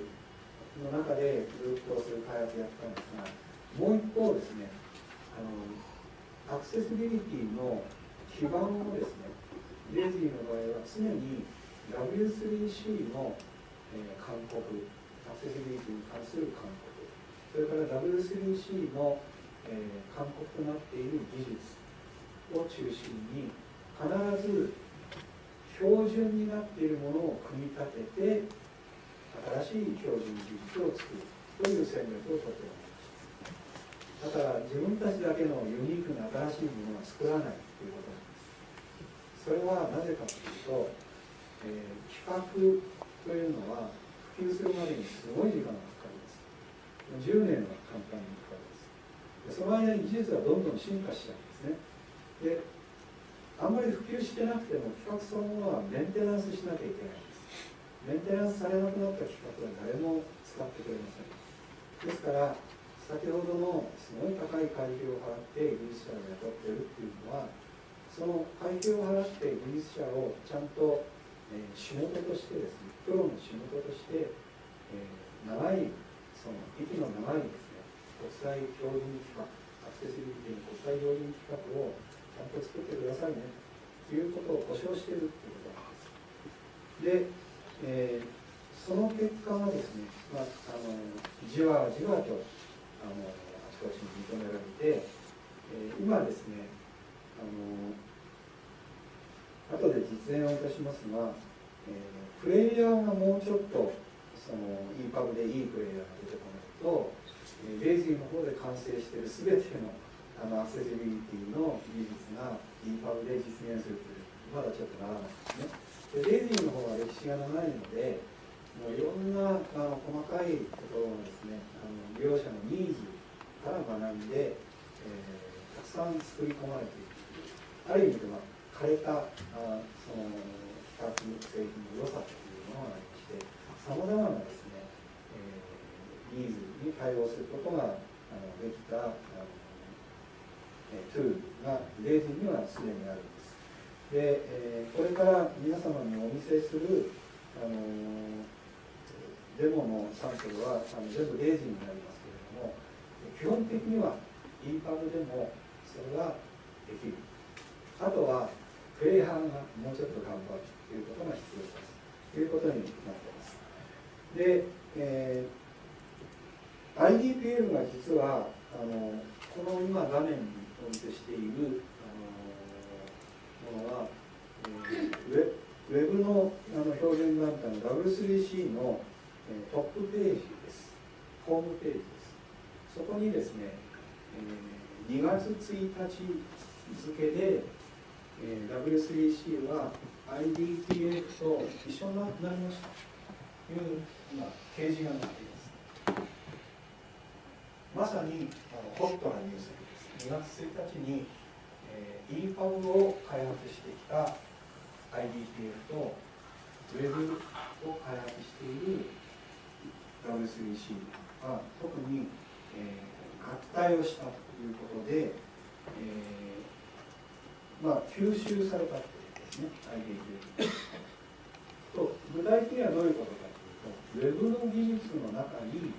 の中でずっとそういう開発をやったんですがもう一方ですねあのアクセシビリティの基盤をですねレジーの場合は常に W3C の、えー、勧告アクセシビリティに関する勧告。それから W3C の、えー、勧告となっている技術を中心に必ず標準になっているものを組み立てて新しい標準技術を作るという戦略をとっておりましただから自分たちだけのユニークな新しいものは作らないということなんです。それはなぜかというと、えー、企画というのは普及するまでにすごい時間がかかります10年は簡単にかかります。でその間に技術はどんどん進化しちゃうんですね。であんまり普及してなくても企画そのものはメンテナンスしなきゃいけないんです。メンテナンスされなくなった企画は誰も使ってくれません。ですから先ほどのすごい高い会費を払って技術者を雇ってるっていうのはその会費を払って技術者をちゃんと、えー、仕事としてですねプロの仕事として、えー、長いその息の長いですね国際標準規格アクセシビリティの国際標準規格をちゃんと作ってくださいねということを保証しているということなんです。で、えー、その結果がですね、まあ、あのじわじわとあのあちこちに認められて、えー、今ですねあの後で実演をいたしますが、えー、プレイヤーがもうちょっとその EPUB でいいプレイヤーが出てこないと、えー、レイジーの方で完成している全てのあのアクセシビリティの技術が EPUB で実現するというまだちょっとならないですね。でレイジンの方は歴史が長いのでもういろんなあの細かいところをですねあの利用者のニーズから学んで、えー、たくさん作り込まれていくある意味では枯れたあその比較製品の良さというものがありましてさまざまなですね、えー、ニーズに対応することがあのできたあの、えトゥールがレーズにはすでにあるんです。で、えー、これから皆様にお見せするあのデモのサンプルはあの全部レーズンになりますけれども基本的には EPUB でもそれができる。あとはプレイハンがもうちょっと頑張るということが必要です。ということになっています。で、えー、IDPL が実はあのこの今画面にお見せしているあのものは、えー、ウェウェブのあの標準団体の W3C の、えー、トップページです。ホームページです。そこにですね、えー、2月1日付で、えー、W3C は IDPF と一緒になりました。という今掲示がなっていますまさにあのホットなニュースです2月1日に、えー、EPUB を開発してきた IDPF と Web を開発している W3C は特に、えー、合体をしたということで、えー、まあ、吸収されたということですね。IDPF と具体的にはどういうことか。というと Web の技術の中に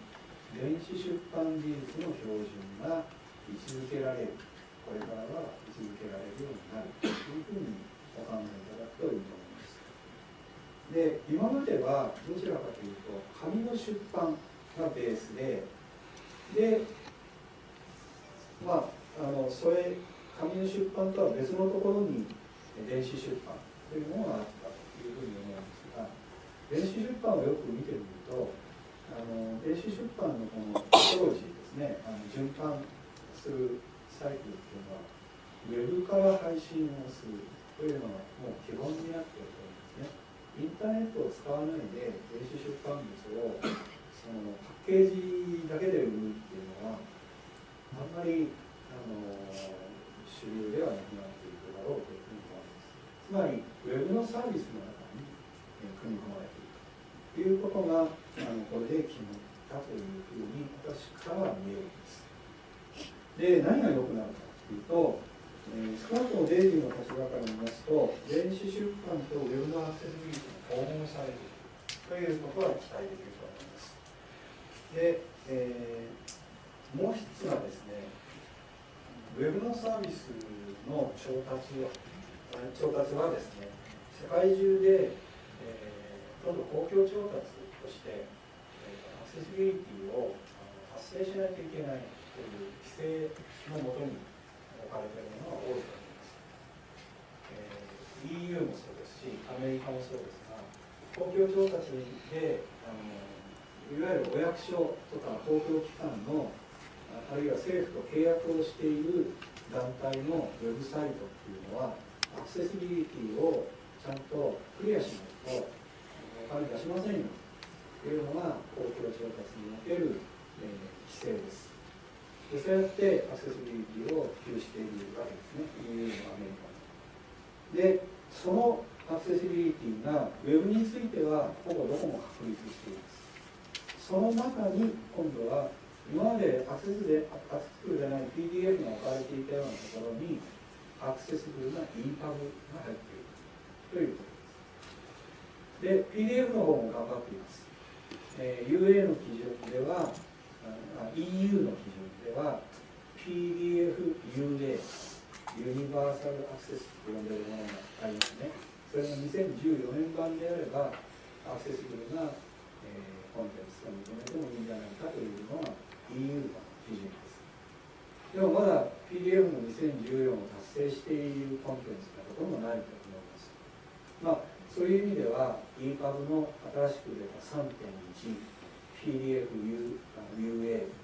電子出版技術の標準が位置づけられるこれからは位置づけられるようになるというふうにお考えいただくといいと思います。で今まではどちらかというと紙の出版がベースででまああのそれ紙の出版とは別のところに電子出版というものがあったというふうに思うんです電子出版をよく見てみるとあの電子出版のこの当時ですねあの循環するサイクルっていうのはウェブから配信をするというのがもう基本になっていると思うんですね。インターネットを使わないで電子出版物をそのパッケージだけで売るっていうのはあんまりあの主流ではなくなっていくだろうというふうに思います。つまりウェブのサービスの中に組み込まれているということがあのこれで決まったというふうに私からは見えるんです。で何が良くなるかというとえー、少なくともデイジーの立場から見ますと、電子出版とウェブのアクセスビリティが訪問されるということは期待できると思います。で、えー、もう一つはですね、ウェブのサービスの調達調達はですね、世界中で、今度公共調達として、え、アクセスビリティを達成しないといけないという規制のもとに置かれているものが多いと思います、えー、EU もそうですしアメリカもそうです。が公共調達であのいわゆるお役所とか公共機関のあるいは政府と契約をしている団体のウェブサイトっていうのはアクセシビリティをちゃんとクリアしないと金出しませんよ。というのが公共調達における、えー、規制です。でそうやってアクセシビリティを普及しているわけですね。EU のアメリカでそのアクセシビリティが Web についてはほぼどこも確立しています。その中に今度は今までアクセスでアクセスブルじゃない PDF が置かれていたようなところにアクセスブルな EPUB が入っている。ということ。で PDF の方も頑張っています、えー、UA の基準ではあ EU の基準では PDFUA ユニバーサルアクセスと呼んでいるものがありますね。それが2014年版であればアクセスブルな、えー、コンテンツが認めてもいいんじゃないかというのが EU の基準です。でもまだ PDF の2014を達成しているコンテンツがほとんどないと思います。まあそういう意味では EPUB の新しく出た3.1 PDFUA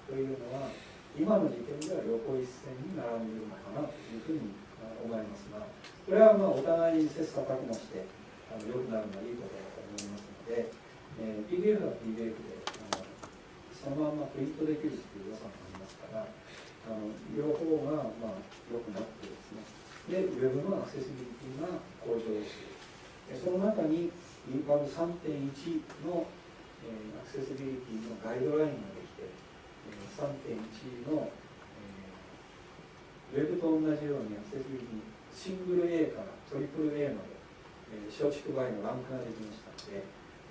というのは今の時点では横一線に並んでいるのかなというふうに思いますがこれはまあお互いに切磋琢磨してあの良くなるのはいいことだと思いますので、えー、PDF は PDF であのそのままプリントできるっていう良さもありますからあの両方がまあ良くなってですね、でウェブのアクセシビリティが向上するその中に EPUB 3.1の、アクセシビリティのガイドラインができて、3.1の、ウェブと同じようにアクセシビリティシングル A からトリプル A まで、松竹梅のランクができましたので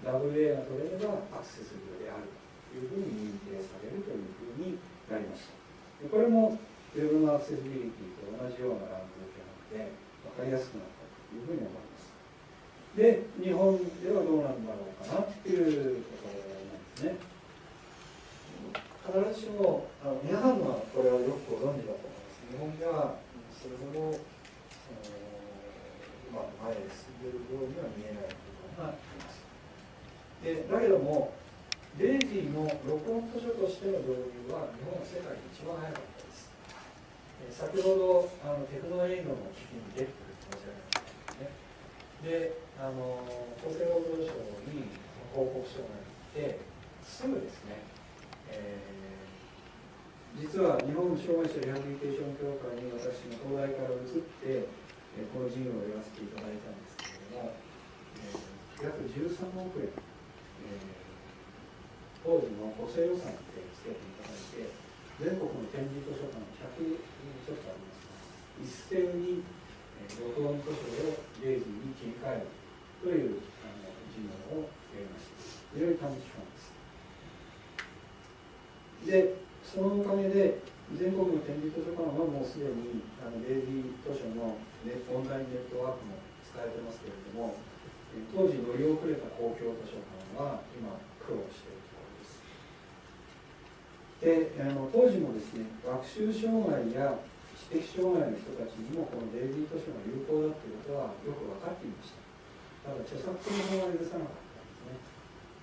WA が取れればアクセスビルであるというふうに認定されるというふうになりました。でこれもウェブのアクセシビリティと同じようなランクでなので分かりやすくなったというふうに思います。で日本ではどうなんだろうかなっていうところなんですね必ずしもあの皆さんはこれはよくご存知だと思います日本ではそれほどその、まあ、前へ進んでいるようには見えない部分がありますでだけどもデイジーの録音図書としての導入は日本は世界で一番早かったです。先ほどあのテクノエイドの危機に出てくる申し上げましたね。であの厚生労働省に報告書があってすぐですね、えー、実は日本障害者リハビリテーション協会に私の東大から移って、えー、この事業をやらせていただいたんですけれども、えー、約13億円、えー、当時の補正予算でつけていただいて全国の展示図書館100ちょっとありますが一斉に録音図書を0時に切り替えるというあの事業をやりました。非常に短期間です。で、そのおかげで、全国の展示図書館はもうすでにあのデイジー図書のネオンラインネットワークも使えてますけれども、当時乗り遅れた公共図書館は今苦労しているところです。であの当時もですね学習障害や知的障害の人たちにもこのデイジー図書が有効だということはよく分かっていました。ただ著作権法は許さなかったんですね。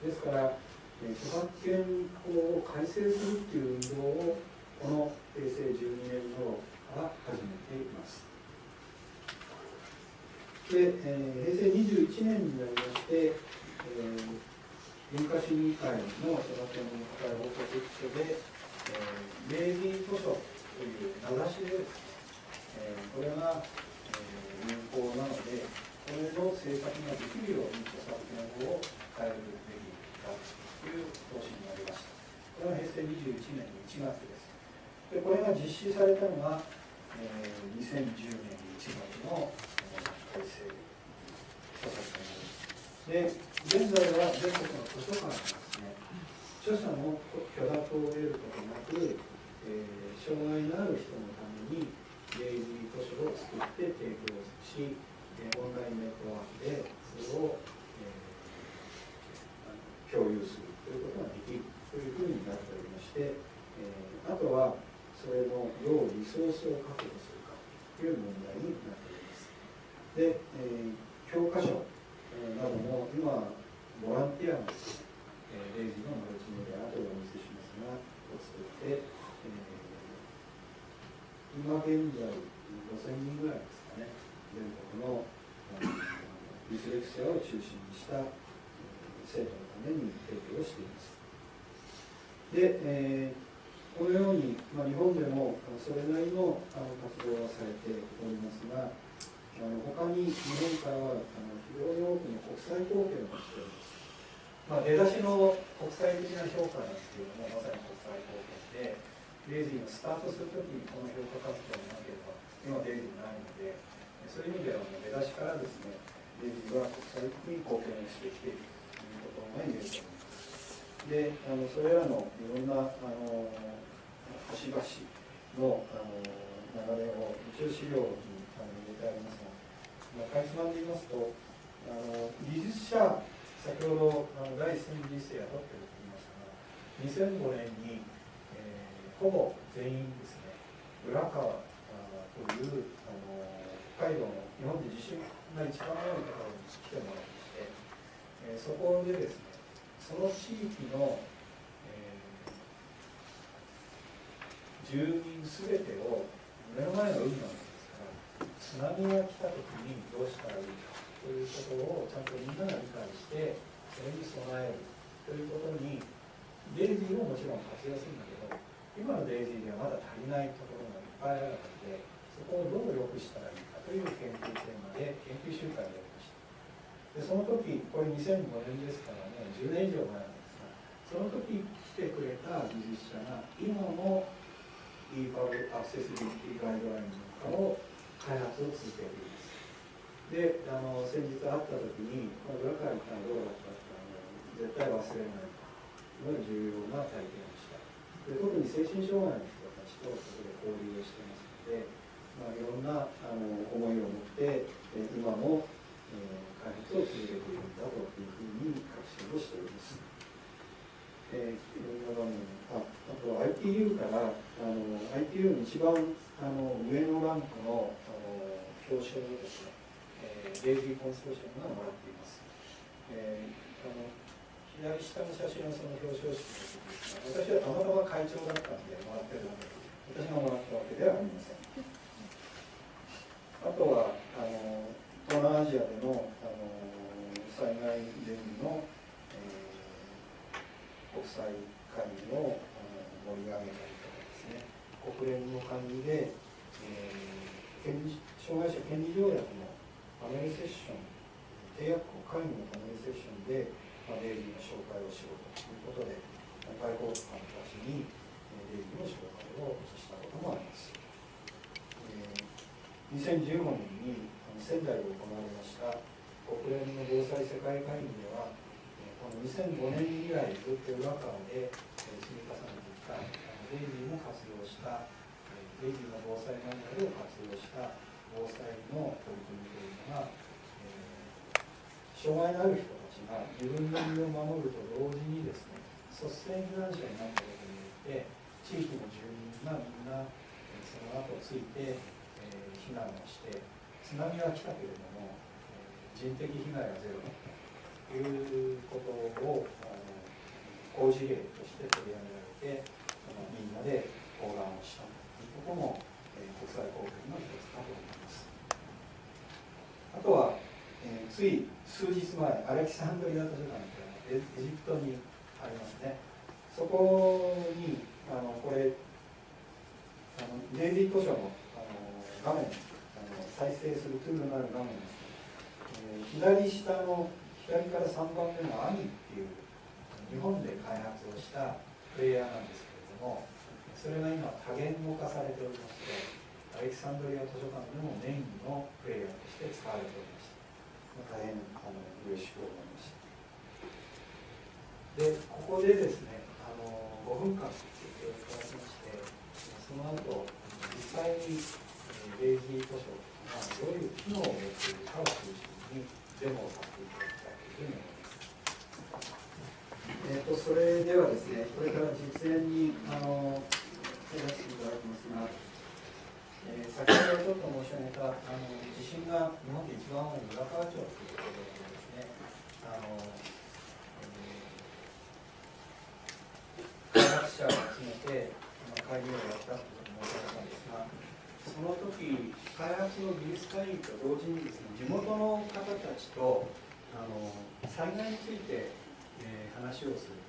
ですから、え著作権法を改正するっていう運動をこの平成12年頃から始めています。で、えー、平成21年になりまして、えー、文化審議会の著作権の高い報告書で、えー、明治図書という名指しで、えー、これが、えー、有効なのでこれの政策ができるように著作権法を変えるべきだという方針になりました。これは平成21年の1月です。でこれが実施されたのが、えー、2010年1月の改正著作権法です。で、現在は全国の図書館がですね、著者の許諾を得ることなく、えー、障害のある人のために、レイジー図書を作って提供し、えオンラインネットワークでそれを、えー、共有するということができるというふうになっておりまして、えー、あとはそれのどうリソースを確保するかという問題になっております。で、えー、教科書なども今、ボランティアの、えー、レイジのマルチメディア後でお見せしますが、を作って、えー、今現在5000人ぐらいですかね。全国のディスレクシアを中心にした生徒のために提供しています。で、えー、このように、まあ、日本でもそれなりのあの活動はされておりますが、あの他に日本からはあの非常に多くの国際貢献をしております。まあ、出だしの国際的な評価なんていうのもまさに国際貢献で、デイジーがスタートするときにこの評価活動がなければ、今デイジーないので、そういう意味では出だしからですね、デイジーは国際的に貢献してきているということが言えると思います。で、あのそれらのいろんなあの端々のあの流れを一応資料にあの入れてありますが、まあ、かいつまんで言いますと、あの技術者、先ほどあの第一線技術者雇ってると言いましたが、2005年に、えー、ほぼ全員ですね、浦川という海道の日本で地震が一番多いところに来てもらいまして、えー、そこでですねその地域の、えー、住民すべてを目の前の海なんですから津波が来た時にどうしたらいいかということをちゃんとみんなが理解してそれに備えるということにデイジーももちろん活用するんだけど今のデイジーではまだ足りないところがいっぱいあるのでそこをどう良くしたらいいかという研究テーマで研究集会をやりました。でその時これ2005年ですからね10年以上前なんですがその時来てくれた技術者が今の EPUB アクセシビリティガイドラインなんかを開発を続けています。であの先日会った時にこの裏から行ったらどうだったか絶対忘れないのが重要な体験でした。で特に精神障害の人たちとそこで交流をしてますのでまあ、いろんなあの思いを持って今も、えー、開発を続けているんだというふうに確信をしております。えー、ああと ITU からあの ITU の一番あの上のランクのあの表彰をですね、えー、レイジーコンソーシアムがもらっています。えー、あの左下の写真はその表彰式ですが、私はたまたま会長だったんでもらってるわけです。私がもらったわけではありません。あとはあの東南アジアでのあの災害準備の、えー、国際会議を盛り上げたりとかですね国連の管理で、えー、権利障害者権利条約のパネルセッション締約国会議のパネルセッションで、まあ、デイリーの紹介をしようということで外交官たちにデイリーの紹介をしたこともあります。2015年に仙台で行われました国連の防災世界会議ではこの2005年以来ずっと裏側で積み重ねてきたデイジーも活用したデイジーの防災マニュアルを活用した防災の取り組みというのが、え、障害のある人たちが自分の身を守ると同時にですね率先避難者になったことによって地域の住民がみんなその後ついて避難をして津波は来たけれども人的被害はゼロということを好事例として取り上げられてみんなで講談をしたということも国際貢献の一つかと思います。あとは、えー、つい数日前アレキサンドリア図書館というのはエジプトにありますねそこにあのこれあのデイジー図書の画面あの再生するツールのある画面です、えー、左下の左から3番目の「アニ」っていう日本で開発をしたプレイヤーなんですけれどもそれが今多言語化されておりましてアレキサンドリア図書館でもメインのプレイヤーとして使われておりました大変あの嬉しく思いました。でここでですねあの5分間聞いていただきましてその後実際にデイジー図書がどういう機能を持っているかを中心にデモをさせていただきたいというふうに思います。えーと、それではですね、これから実演にあの手出していただきますが、えー、先ほどちょっと申し上げたあの地震が日本で一番多い浦河町というところでですね、あの開発者を集めて会議をやったということを申し上げたんですが、その時開発の技術会議と同時にですね地元の方たちとあの災害について、えー、話をする。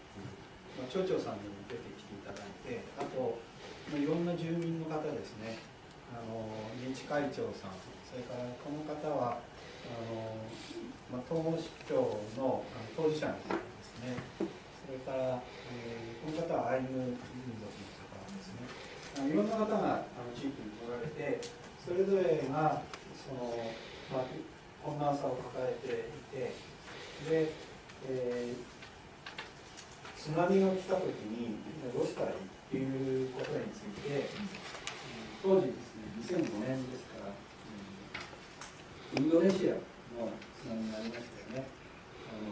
まあ、町長さんにも出てきていただいてあと、まあ、いろんな住民の方ですね。あの自治会長さんそれからこの方はあの、まあ、東市長のあの当事者の方ですね。それから、えー、この方はアイヌ民族いろんな方が地域に来られてそれぞれがその、まあ、困難さを抱えていてで、えー、津波が来た時にどうしたらいいっていうことについて当時ですね2005年ですから、インドネシアの津波がありましたよね。あの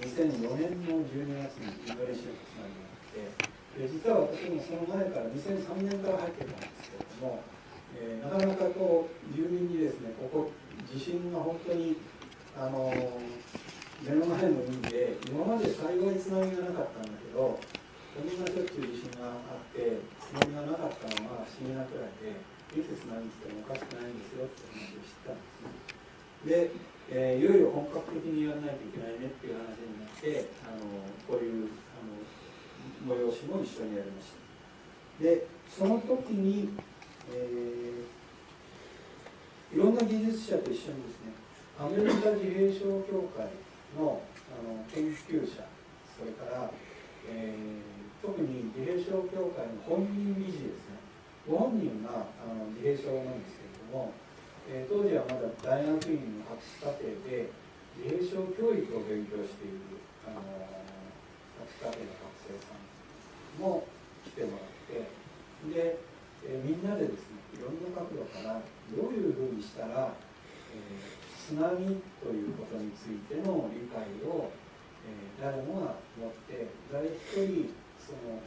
2004年の12月にインドネシアの津波があって実は私もその前から2003年から入ってたんですけれども、えー、なかなかこう住民にですねここ地震が本当にあの目の前の海で今まで幸い津波がなかったんだけどこんなしょっちゅう地震があって津波がなかったのは不思議なくらいでいつ津波来てもおかしくないんですよって話をしてたんですね。でえー、いよいよ本格的にやらないといけないねっていう話になってあのこういう催しも一緒にやりました。でその時に、えー、いろんな技術者と一緒にですねアメリカ自閉症協会のあの研究者それから、えー、特に自閉症協会の本人理事ですね。ご本人があの自閉症なんですけれども、えー、当時はまだ大学院の博士課程で自閉症教育を勉強しているあの博士課程の学生さんも来てもらってで、え、みんなでですねいろんな角度からどういうふうにしたら、え津波ということについての理解を、え、誰もが持って誰一人その、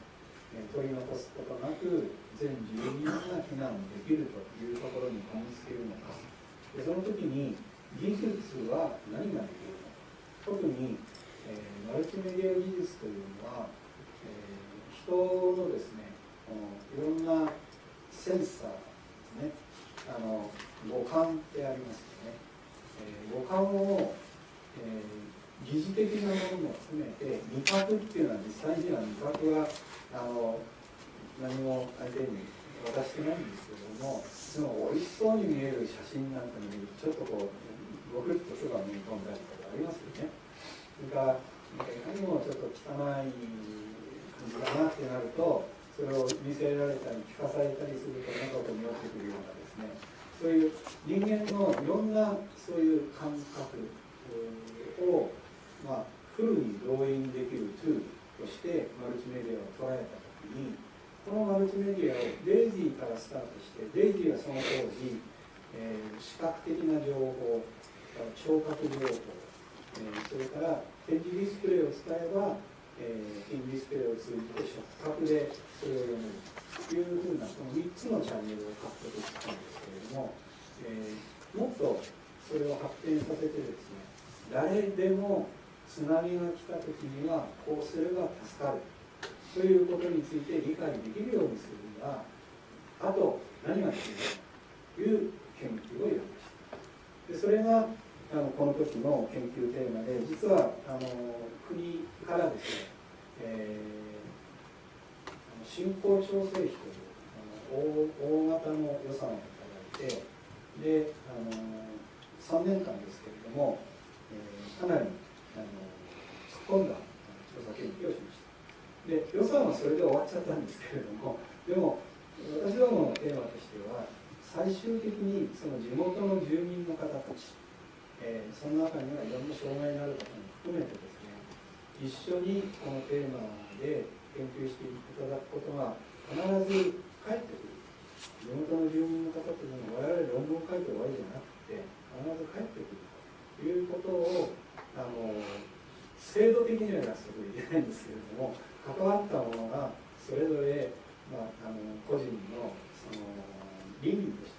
え、取り残すことなく全住民が避難できるというところにこぎつけるのか。でその時に技術は何ができるのか。特に、え、マルチメディア技術というのは、人のですねいろんなセンサーですねあの五感ってありますよねえ五感を、えー、疑似的なものも含めて味覚っていうのは実際には味覚はあの何も相手に渡してないんですけどもでも美味しそうに見える写真なんかに見るとちょっとこうごくっとそばに込んだりとかありますよね。それからいかにもちょっと汚いじだなってなるとそれを見せられたり聞かされたりするとなんかこう匂ってくるようなですね。そういう人間のいろんなそういう感覚を、まあ、フルに動員できるツールとしてマルチメディアを捉えた時にこのマルチメディアをデイジーからスタートしてデイジーはその当時、えー、視覚的な情報聴覚情報、えー、それから展示ディスプレイを使えば、えー、展示ディスプレイを通じて触覚でそれを読めるというふうなこの3つのチャンネルを獲得したんですけれども、えー、もっとそれを発展させてですね誰でも津波が来た時にはこうすれば助かる。ということについて理解できるようにするにはあと何が必要かという研究をやりました。でそれがあのこの時の研究テーマで実はあの国からですね、えー、振興調整費というあの大大型の予算をいただいてであの3年間ですけれども、えー、かなりあの突っ込んだ調査研究をしました。で予算はそれで終わっちゃったんですけれどもでも私どものテーマとしては最終的にその地元の住民の方たち、えー、その中にはいろんな障害のある方も含めてですね一緒にこのテーマで研究していただくことが必ず返ってくる。地元の住民の方というのは我々論文を書いて終わりじゃなくて必ず帰ってくるということをあの制度的には約束できないんですけれども関わったものがそれぞれ、まあ、あの個人のその倫理として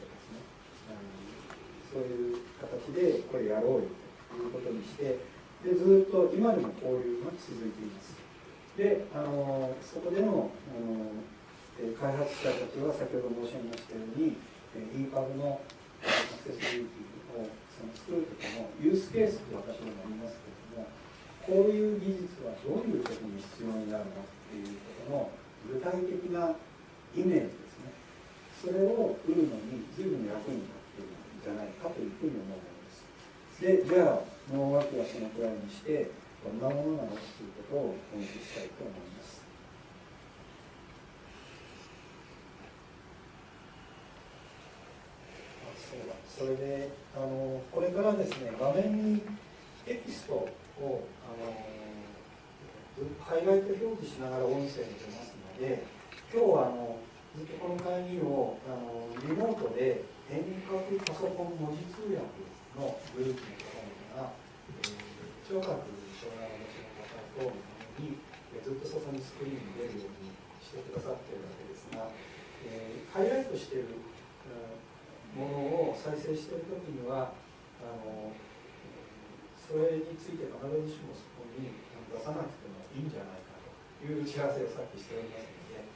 そういう形でこれやろうよということにしてでずっと今でも交流が続いています。であのそこでのあの開発者たちは先ほど申し上げましたように EPUB のアクセスビリティをその作るときのユースケースと私もありますけれどもこういう技術はどういう時に必要になるのっていうことの具体的なイメージですねそれを売るのに随分役に立じゃないかというふうに思うものです。でじゃあ農学はそのくらいにしてどんなものなのかということをお見せしたいと思います。あそれであのこれからですね画面にテキストをあのハイライト表示しながら音声に出ますので今日はあのずっとこの会議をあのリモートで遠隔パソコン文字通訳のグループの方々が、えー、聴覚障害をお持ちの方とにずっとそこにスクリーンに出るようにしてくださっているわけですが、えー、ハイライトしているものを再生している時にはあのそれについて必ずしもそこに出さなくてもいいんじゃないかという打ち合わせをさっきしておりますので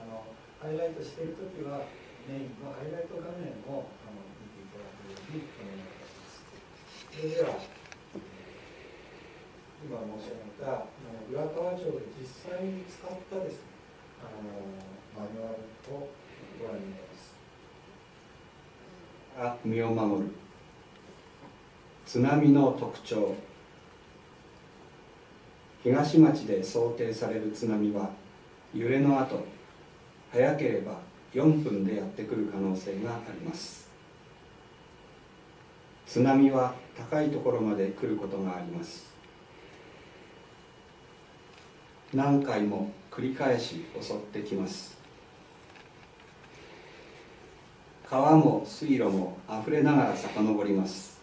あのハイライトしている時はメインのハイライト画面をあの見ていただくようにお願いいたします。それでは今申し上げた浦河町で実際に使ったですねあのマニュアルをご覧になります。あ身を守る津波の特徴東町で想定される津波は揺れの後早ければ4分でやってくる可能性があります。津波は高いところまで来ることがあります。何回も繰り返し襲ってきます。川も水路もあふれながら遡ります。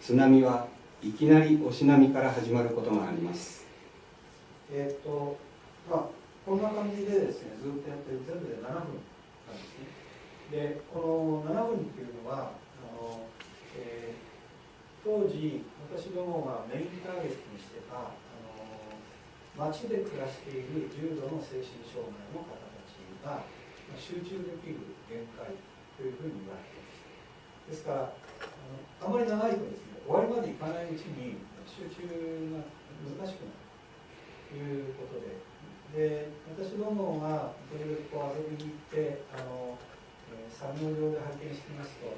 津波はいきなり押し波から始まることがあります。えっ、とあこんな感じでですねずっとやってる全部で7分なんですねでこの7分っていうのはあの、えー当時私どもがメインターゲットにしてたあの町で暮らしている重度の精神障害の方たちが集中できる限界というふうに言われていますですからあのあまり長いとですね終わりまでいかないうちに集中が難しくなるということでで私どもが時々こう遊びに行ってあの、えー作業場で拝見してみますと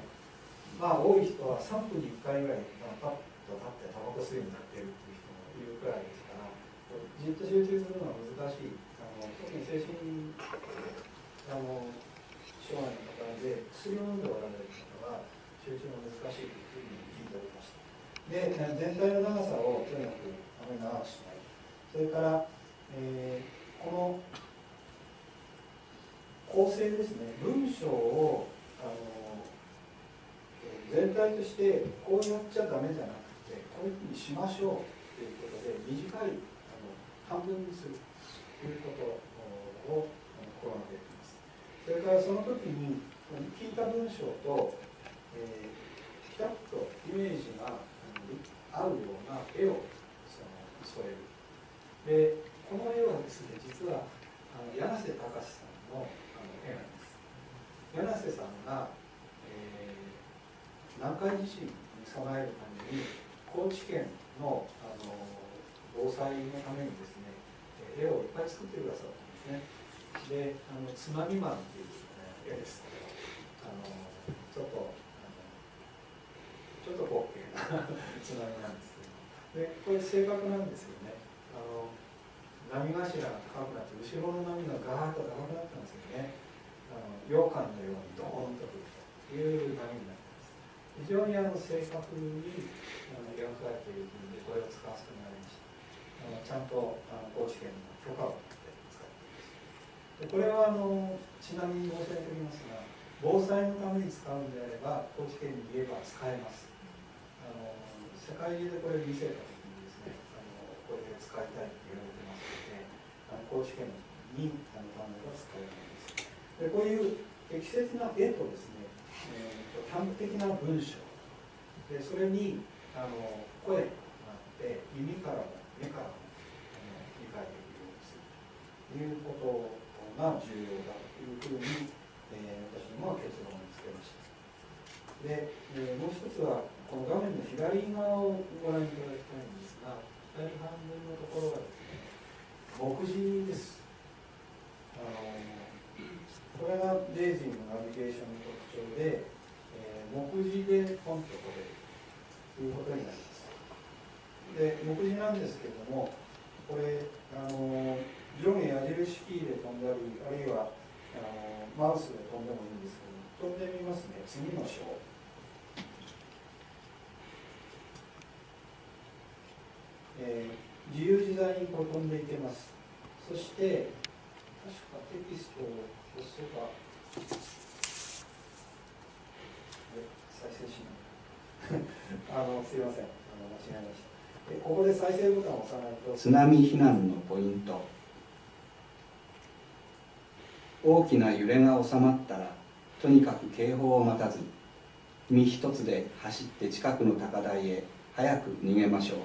まあ多い人は3分に1回ぐらい、まあ、パッと立ってタバコ吸いになってるっていう人もいるくらいですからじっと集中するのは難しい。あの特に精神あの障害の方で薬を飲んでおられる方は集中が難しいというふうに聞いておりましたで全体の長さをとにかくあまり長くしない。それから、えーこの構成ですね。文章をあの全体としてこうやっちゃダメじゃなくてこういうふうにしましょうということで短いあの半分にするということを心がけています。それからその時に聞いた文章と、えーピタッとイメージが合うような絵をその添える。でこの絵はですね実はあの柳瀬隆さんのあの絵なんです柳瀬さんが、えー南海地震に備えるために高知県のあの防災のためにですね絵をいっぱい作ってくださったんですね。であの津波マンっていう、絵です。あのちょっとちょっと滑稽な津波なんですけど。でこれ正確なんですよね。あの波頭が高くなって後ろの波がガーッと高くなったんですよね。あの羊羹のようにドーンとくるという波になってます。非常にあの正確にあの描かれているのでこれを使わせてもらいました。あのちゃんとあの高知県の許可を取って使っていますでこれはあのちなみに申し上げておきますが防災のために使うんであれば高知県に言えば使えます。あの世界中でこれを見せた時にですねあのこれで使いたいって言われてますのであの高知県にあの単語が使えるんです。でこういう適切な絵とですね、えー端的な文章。でそれにあの声があって耳からも目からも理解できるようにするということが重要だというふうに、えー私どもは結論をつけました。で、えーもう一つはこの画面の左側をご覧いただきたいんですが左半分のところがですね目次です。あのこれがデイジーのナビゲーションの特徴で、目次でポンと取れるということになります。で目次なんですけれどもこれあの上下矢印キーで飛んだりあるいはあのマウスで飛んでもいいんですけど飛んでみますね。次の章。えー自由自在にこう飛んでいけます。そして確かテキストを押せばえ再生しない。あのすいません。あの間違えました。えここで再生ボタンを押さないと。津波避難のポイント。大きな揺れが収まったらとにかく警報を待たず身一つで走って近くの高台へ早く逃げましょう。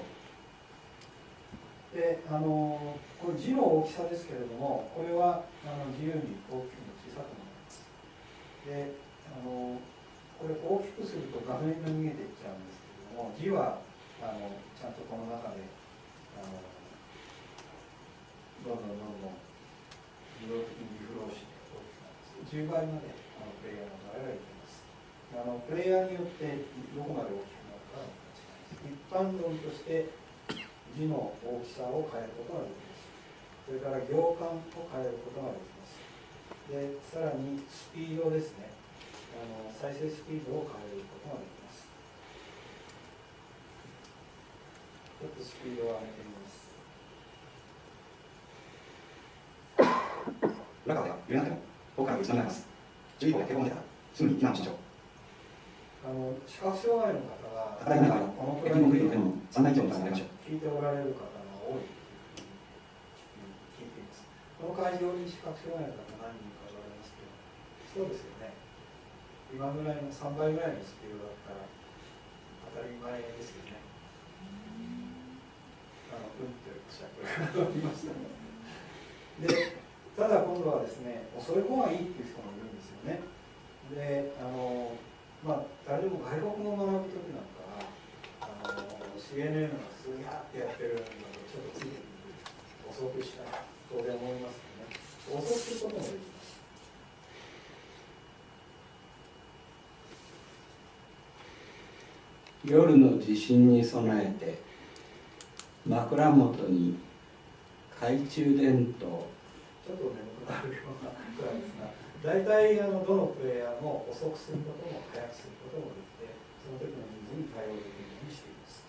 であのこれ字の大きさですけれどもこれはあの自由に大きくも小さくもなります。であのこれ大きくすると画面が逃げていっちゃうんですけども字はあのちゃんとこの中であのどんどんどんどん自動的にリフローして大きくなります10倍まであのプレイヤーの場合はいけます。あのプレイヤーによってどこまで大きくなるかは違います一般論として字の大きさを変えることができます。それから行間を変えることができます。でさらにスピードですね。の再生スピードを変えることができます。ちょっとスピードを上げてみます。裏側では揺れなくても遠くから打ち止められます。注意報や警報が出たらす。ぐに避難をしましょうあの視覚障害の方が高台の中はこのく駅らいののグリルでも3台以上になりましょう聞いておられる方が多いいうふうに聞いています。この会場に視覚障害の方何人かおられます。けど、そうです。よね。今ぐらいの3倍ぐらいのスピードだったら当たり前ですよね。あの、うんってしゃっていましたね。で、ただ今度はですね、遅い方がいいっていう人もいるんですよね。で、あの、まあ、誰でも外国語を学ぶときなんかは、あの CNN がすげーってやってるのでちょっとついて遅くしたい当然思いますよね遅くこともできます夜の地震に備えて枕元に懐中電灯。ちょっと眠くなるようなくらいですが大体あのどのプレイヤーも遅くすることも速くすることもできてその時のニーズに対応できるようにしています。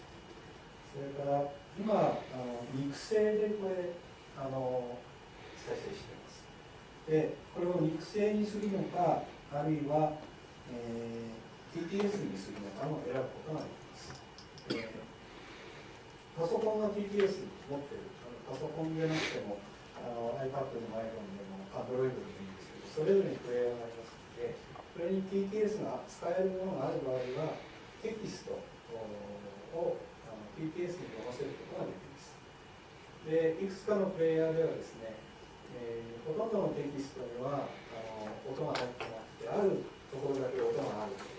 それから今あの肉声でこれあの再生しています。でこれを肉声にするのかあるいは、えー TTS にするのかも選ぶことができます、えパソコンが TTS 持ってるパソコンでなくてもあの iPad でも iPhone でも Android でもいいんですけどそれぞれにプレイヤーがありますのでそれに TTS が使えるものがある場合はテキストをあの TTS に読ませることができますでいくつかのプレイヤーではですね、えーほとんどのテキストにはあの音が入ってなくてあるところだけ音があると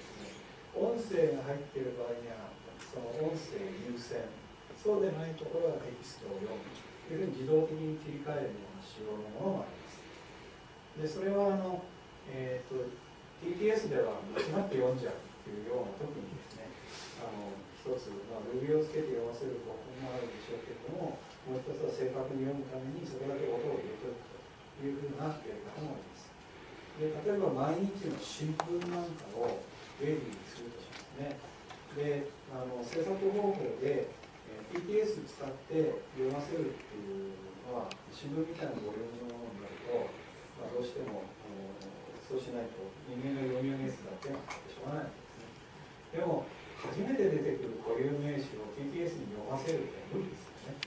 音声が入っている場合にはその音声優先そうでないところはテキストを読む。というふうに自動的に切り替えるような仕様のものもあります。でそれはあの、えー、と TTS では間違って読んじゃうっていうような時にですねあの一つ、まあ、Ruby をつけて読ませる方法もあるでしょうけれどももう一つは正確に読むためにそれだけ音を入れておくというふうなやり方もあります。で例えば毎日の新聞なんかを例にするとしますね。であの制作方法で、えー TTS 使って読ませるっていうのは新聞みたいなボリュームのものになると、まあ、どうしてもあのそうしないと人間が読み上げるだけになってしょうがないんですね。でも初めて出てくる固有名詞を TTS に読ませるって無理ですよね。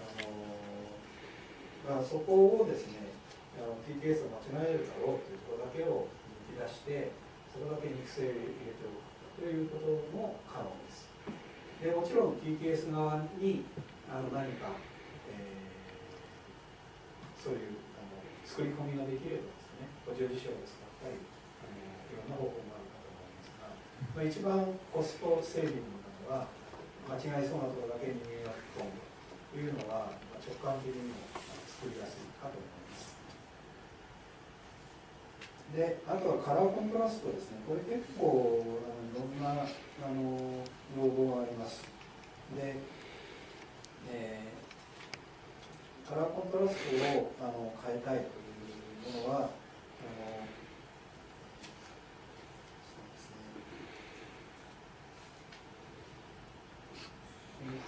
あの、まあ、そこをですねあの TTS を間違えるだろうというところだけを抜き出してそこだけ肉声を入れておくということも可能ですでもちろん TTS 側にあの何か、えーそういうあの作り込みができればですね補助辞書を使ったりあのいろんな方法があるかと思いますが、まあ、一番コストセービングなのは間違いそうなところだけに入力込むというのは、まあ、直感的にも作りやすいかと思います。であとはカラーコントラストですね、これ結構いろんなあの要望があります。で、えーカラーコントラストをあの変えたいというものは、あのそうですね、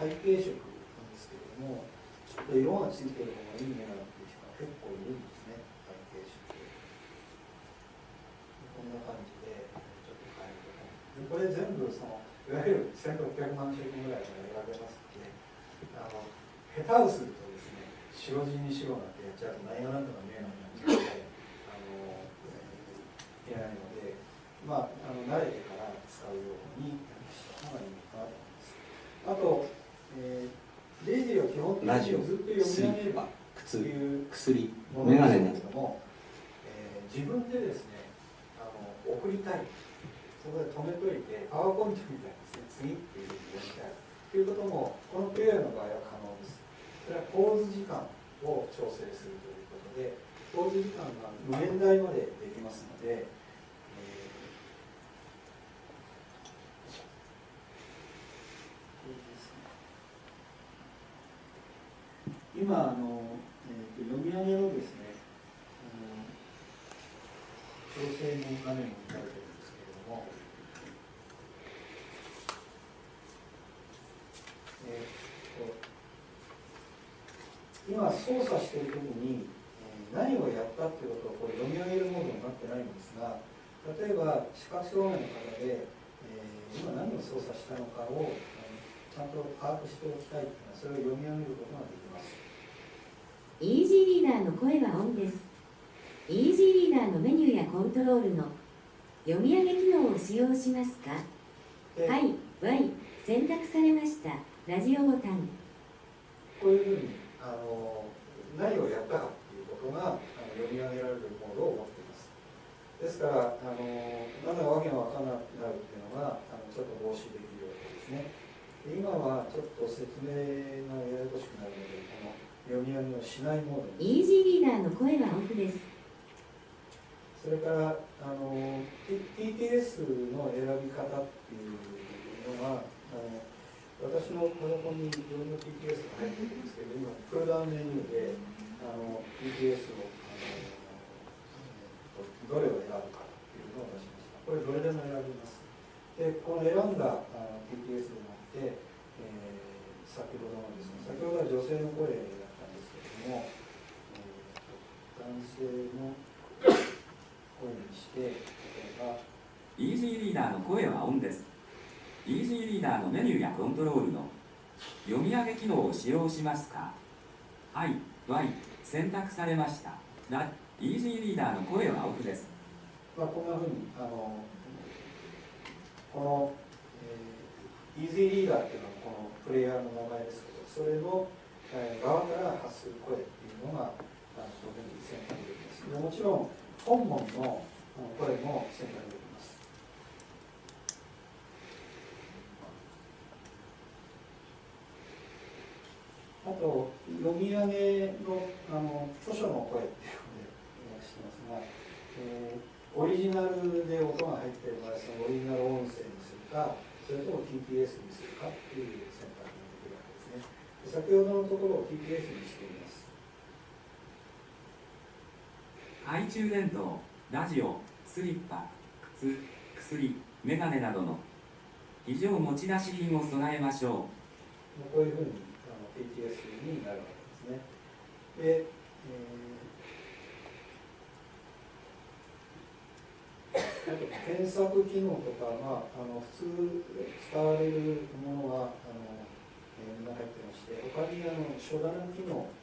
背景色なんですけれども、ちょっと色がついてる方がいいねなんていう人が結構いるんですね、背景色。こんな感じで、ちょっと変えると。でこれ全部その、いわゆる1600万色ぐらいが選べますので、あの下手をするとですね、白地に白なんてやっちゃうと何が何だか見えなくなっちゃうので、あのえーいけないので、まあ、あの慣れてから使うようにした方がいいのかなと思います。あと、えー、レジーは基本的にずっと読み上げると靴いう薬ものですメガネなどけれども、えー自分でですねあの送りたいそこで止めといて、パワーポイントみたいですね、次っていうふうにやりたい。ということも、このプレイヤーの場合は可能です。それは構図時間を調整するということで、構図時間が無限大までできますので、今あの、えーと、読み上げのですねあの調整の画面をいたいて今操作している時に、えー、何をやったっていうことをこれ読み上げるモードになってないんですが例えば視覚障害の方で、えー、今何を操作したのかを、ちゃんと把握しておきたいというのはそれを読み上げることができます。イージーリーダーの声はオンです。イージーリーダーのメニューやコントロールの読み上げ機能を使用しますか？はい、Y、選択されました。ラジオボタン。こういうふうにあの何をやったかっていうことがあの読み上げられるモードを持っています。ですから、あのまだわけが分からなくなるっていうのがあのちょっと防止できるわけですね。今はちょっと説明がややこしくなるので、この読み上げをしないモードイージーリーダーの声はオフです。それからあの TTS の選び方っていうのがあの私のパソコンにいろんな TTS が入ってるんですけど今プルダウンメニューであの TTS をどれを選ぶかっていうのを出しましたこれどれでも選びますでこの選んだあの TTS でもって、えー、先ほどのですね先ほどは女性の声だったんですけども、えー、男性の声にして例えばイージーリーダーの声はオンですイージーリーダーのメニューやコントロールの読み上げ機能を使用しますか？はい、Y 選択されました。ライージーリーダーの声はオフです。まあこんなふうにあのこの、えー、イージーリーダーっていうのはこのプレイヤーの名前ですけどそれの側から発する声っていうのが当然選択できます。もちろん本文の声も選択できます。あと読み上げのあの著書の声っていうのでしてますが、えー、オリジナルで音が入っている場合そのオリジナル音声にするかそれとも TPS にするかっていう選択先ほどのところを TPS にしています。懐中電灯ラジオスリッパ靴薬メガネなどの非常持ち出し品を備えましょうこういうふうに ATS になるわけですね。で、えー、あと検索機能とか、まあ、あの普通使われるものはあのが入ってまして他にあの書棚機能っ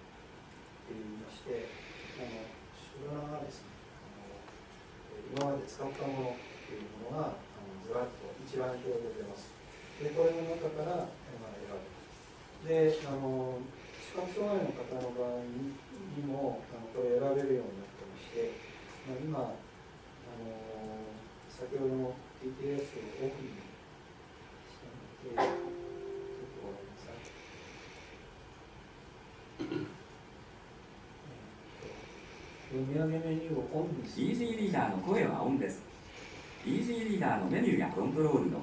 ていいましてあの書棚がですねあの今まで使ったものっていうものがあのずらっと一覧表で出ます。でこれの中から、であの視覚障害の方の場合にもあのこれ選べるようになってまして、まあ、今あの先ほどの TTS をオフにしたのでちょっとごめんなさい。読み上げメニューをオンにする。イージーリーダーの声はオンです。イージーリーダーのメニューやコントロールの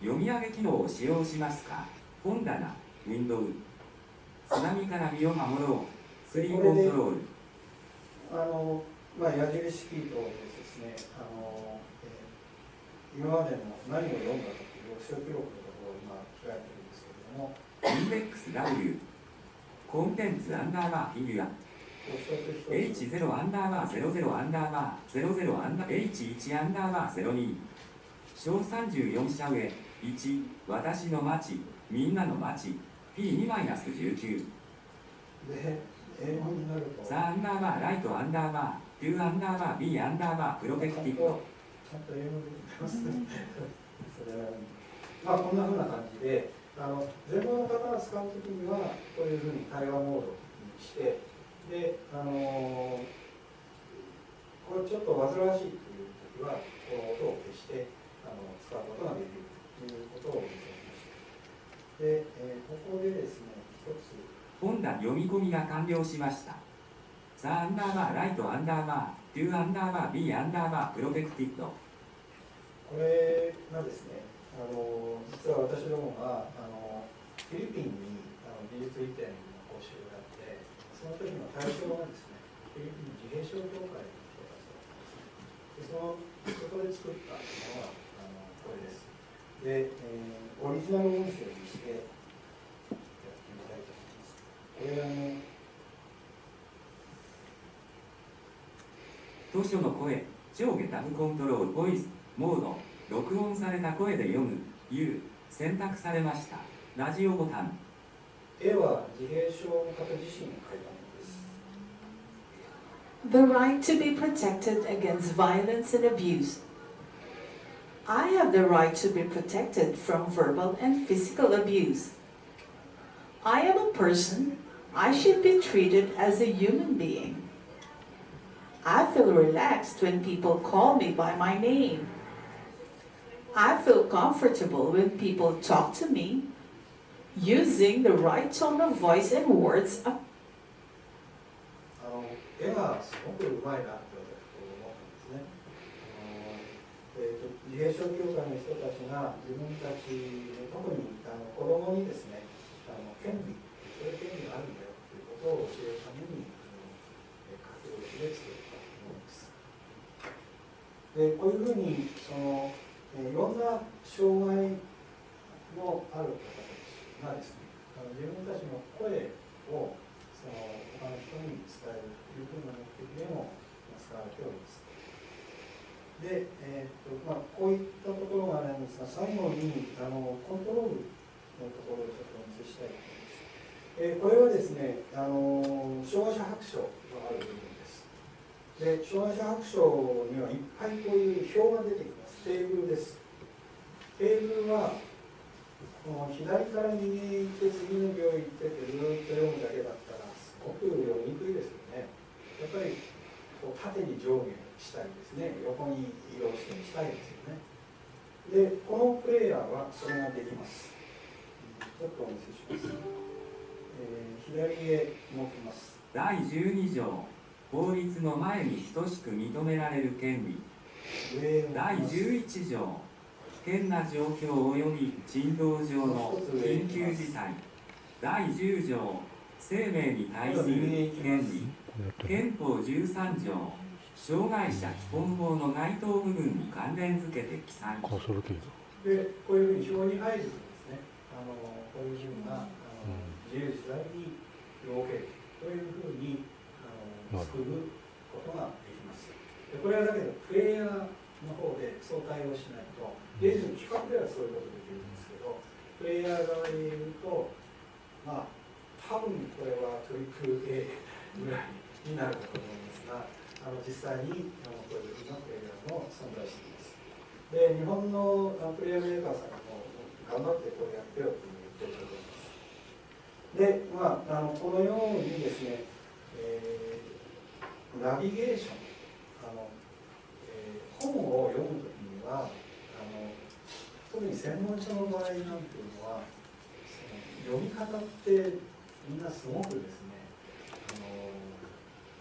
読み上げ機能を使用しますか？本棚。ウィンドウ津波から身を守ろう。スリーコントロール。あのまあ矢印キーとですね。あの、えー、今までの何を読んだかという読書記録のところを今開いてるんですけれども。インデックス W コンテンツアンダーバーフィギュア。H0 アンダーバー00アンダーバー00アンダー H1 アンダーバー02小34社上1私の町みんなの町 P2 マイナス19で英語になるとザアンダーバーライトアンダーバー。2アンダーバー B アンダーバー。プロテクティブ。ちゃんと英語できまあこんなふうな感じであの全盲の方が使うときにはこういうふうに対話モードにしてであのこれちょっと煩わしいというときはこの音を消してあの使うことができるということをで、えー、ここでですね一つ本田読み込みが完了しました。 The アンダーバー Right アンダーバー to アンダーバー Be アンダーバー Protected。これがですねあの実は私どもがあのフィリピンにあの技術移転を起こ習があってその時の対象がですねフィリピン自閉症協会の人たちだったんですでそのそこで作ったのがあのこれです。で、えー、オリジナル音声にしてやってみたいと思います。これあの図書の声上下タブコントロールボイスモード録音された声で読む U 選択されました。ラジオボタン。絵は自閉症の方自身が描いたものです。The right to be protected against violence and abuse. I have the right to be protected from verbal and physical abuse. I am a person. I should be treated as a human being. I feel relaxed when people call me by my name. I feel comfortable when people talk to me using the right tone of voice and words oh, あのえー、と自閉症協会の人たちが自分たち特にあの子供にですねあの権利そういう権利があるんだよということを教えるためにあの書き下ろしで作ったものです。でこういうふうにその、いろんな障害のある方たちがですねあの自分たちの声をその他の人に伝えるというふうな目的でも使われております。で、えーとまあ、こういったところがあるんですが、最後にあのコントロールのところをちょっとお見せしたいと思います。えーこれはですね、あの障害者白書がある部分です。で、障害者白書にはいっぱいこういう表が出てきます。テーブルです。テーブルはもう左から右へ行って次の行へ行ってってずっと読むだけだったらすごく読みにくいですよね。やっぱりこう縦に上下したりですね、横に移動したりしたいですよね。で、このプレイヤーはそれができます。ちょっとお見せします。えー左へ動きます。第12条法律の前に等しく認められる権利第ます。11条危険な状況及び人道上の緊急事態第10条生命に対する権利憲法13条障害者基本法の該当部分に関連付けて記載。で、こういうふうに表に入るとですね、あのこういうふうなあの自由自在に動けるというふうにあの作ることができます。でこれはだけど、プレイヤーの方でそう対応しないと、レジの企画ではそういうことできるんですけど、プレイヤー側に言うと、まあ、多分これはトリプル A ぐらいになるかと思いますが、あの実際にあのこういうふうなプレイヤーも存在しています。で日本のプレイヤーメーカーさんも頑張ってこれやってよと言ってると思います。で、まあ、あのこのようにですね、えーナビゲーション、あのえー本を読むときにはあの、特に専門書の場合なんていうのは、その読み方ってみんなすごくですね、あの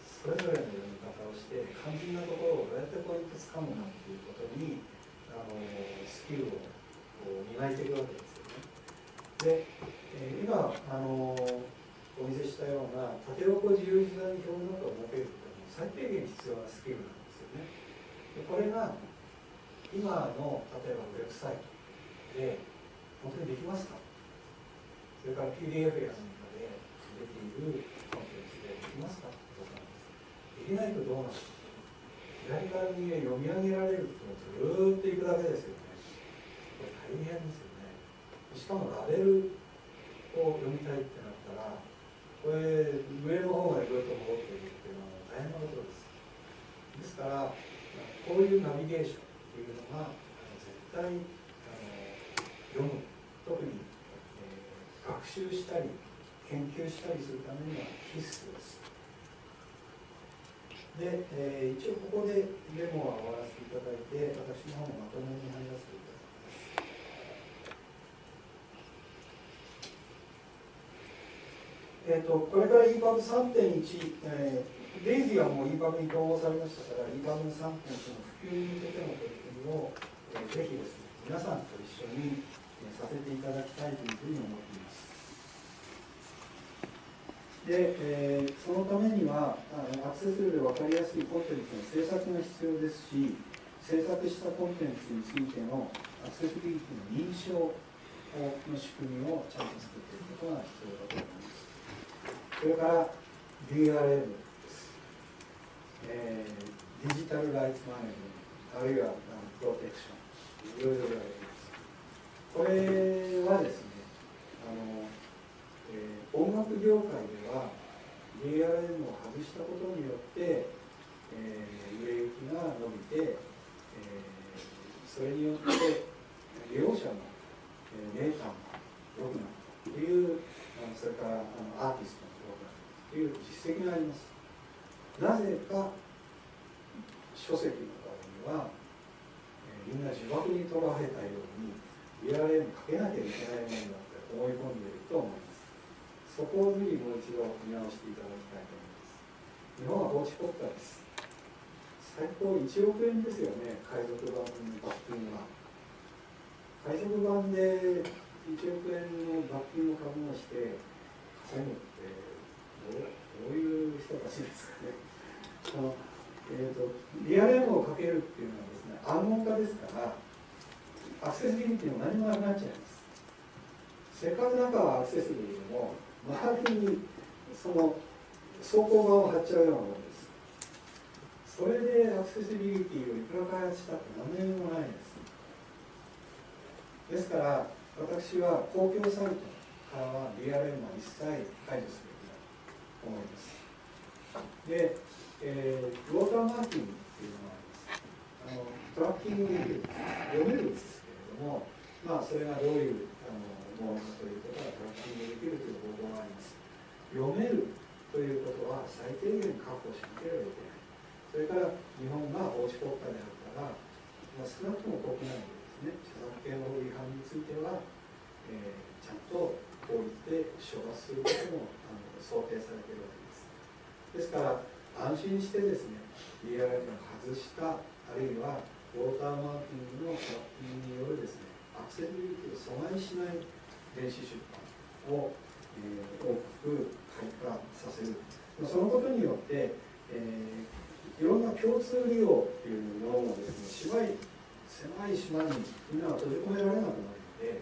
それぞれの読み方して肝心なところをどうやってポイントつかむかっていうことにあのスキルをこう磨いていくわけですよね。で、えー今あのお見せしたような縦横自由自在に表などを設けるっていうのは最低限必要なスキルなんですよね。でこれが今の例えばウェブサイトで本当にできますか？それから PDF や何かで出ているコンテンツでできますか？で。きないとどうなるか？左から右へ読み上げられるとずっといくだけですよね。これ大変ですよね。しかもラベルを読みたいってなったら、これ上の方までぐっと戻っていくっていうのは大変なことです。ですから、こういうナビゲーションっていうのが絶対あの読む、特に、えー学習したり研究したりするためには必須です。で、えー一応ここでデモは終わらせていただいて、私の方のまとめに入らせていただきます。えー、とこれから EPUB3.1、えー、デイジーはもう EPUB に統合されましたから EPUB3.1 の普及に向けての取り組みを、えーぜひですね皆さんと一緒に、えーさせていただきたいというふうに思っています。で、えーそのためにはあのアクセスで分かりやすいコンテンツの制作が必要ですし制作したコンテンツについてのアクセシビリティの認証の仕組みをちゃんと作っていくことが必要だと思います。それから DRM です、えーデジタルライツマネジントあるいはプロテクションいろいろ言われています。これはですねあの、えー音楽業界では DRM を外したことによって、えー売れ行きが伸びて、えーそれによって利用者の、えーデータも良くなったというそれからあのアーティストも良くなったという実績があります。なぜか書籍の場合には、みんな呪縛にとらわれたように DRM かけなきゃいけないものだって思い込んでいると思います。そこをぜひもう一度見直していただきたいと思います。日本は法治国家です。最高1億円ですよね海賊版の罰金は。海賊版で1億円の罰金を株をして稼ぐってどうどういう人たちですかね。あのえー、とリアル M をかけるっていうのはですね暗号化ですからアクセシビリティも何もなくなっちゃいます。せっかく中はアクセシビリでも周りにその走行側を貼っちゃうようなものです。それでアクセシビリティをいくら開発したって何年もないです。ですから私は公共サイトからは DRM は一切解除すべきだと思います。で、えー、ウォーターマーキングっていうのがあります。あのトラッキングできる読めるんですけれどもまあそれがどういうということがトラッキングできるという方法があります。読めるということは最低限確保しなければいけない。それから日本が法治国家であるから、まあ、少なくとも国内でですね著作権法違反については、えーちゃんと法律で処罰することもあの想定されているわけです。ですから安心してですね DRM を外したあるいはウォーターマーキングのトラッキングによるですねアクセシビリティを阻害しない電子出版を、えー大きく開花させる。そのことによって、えーいろんな共通利用っていうものもですね狭い狭い島にみんなが閉じ込められなくなるので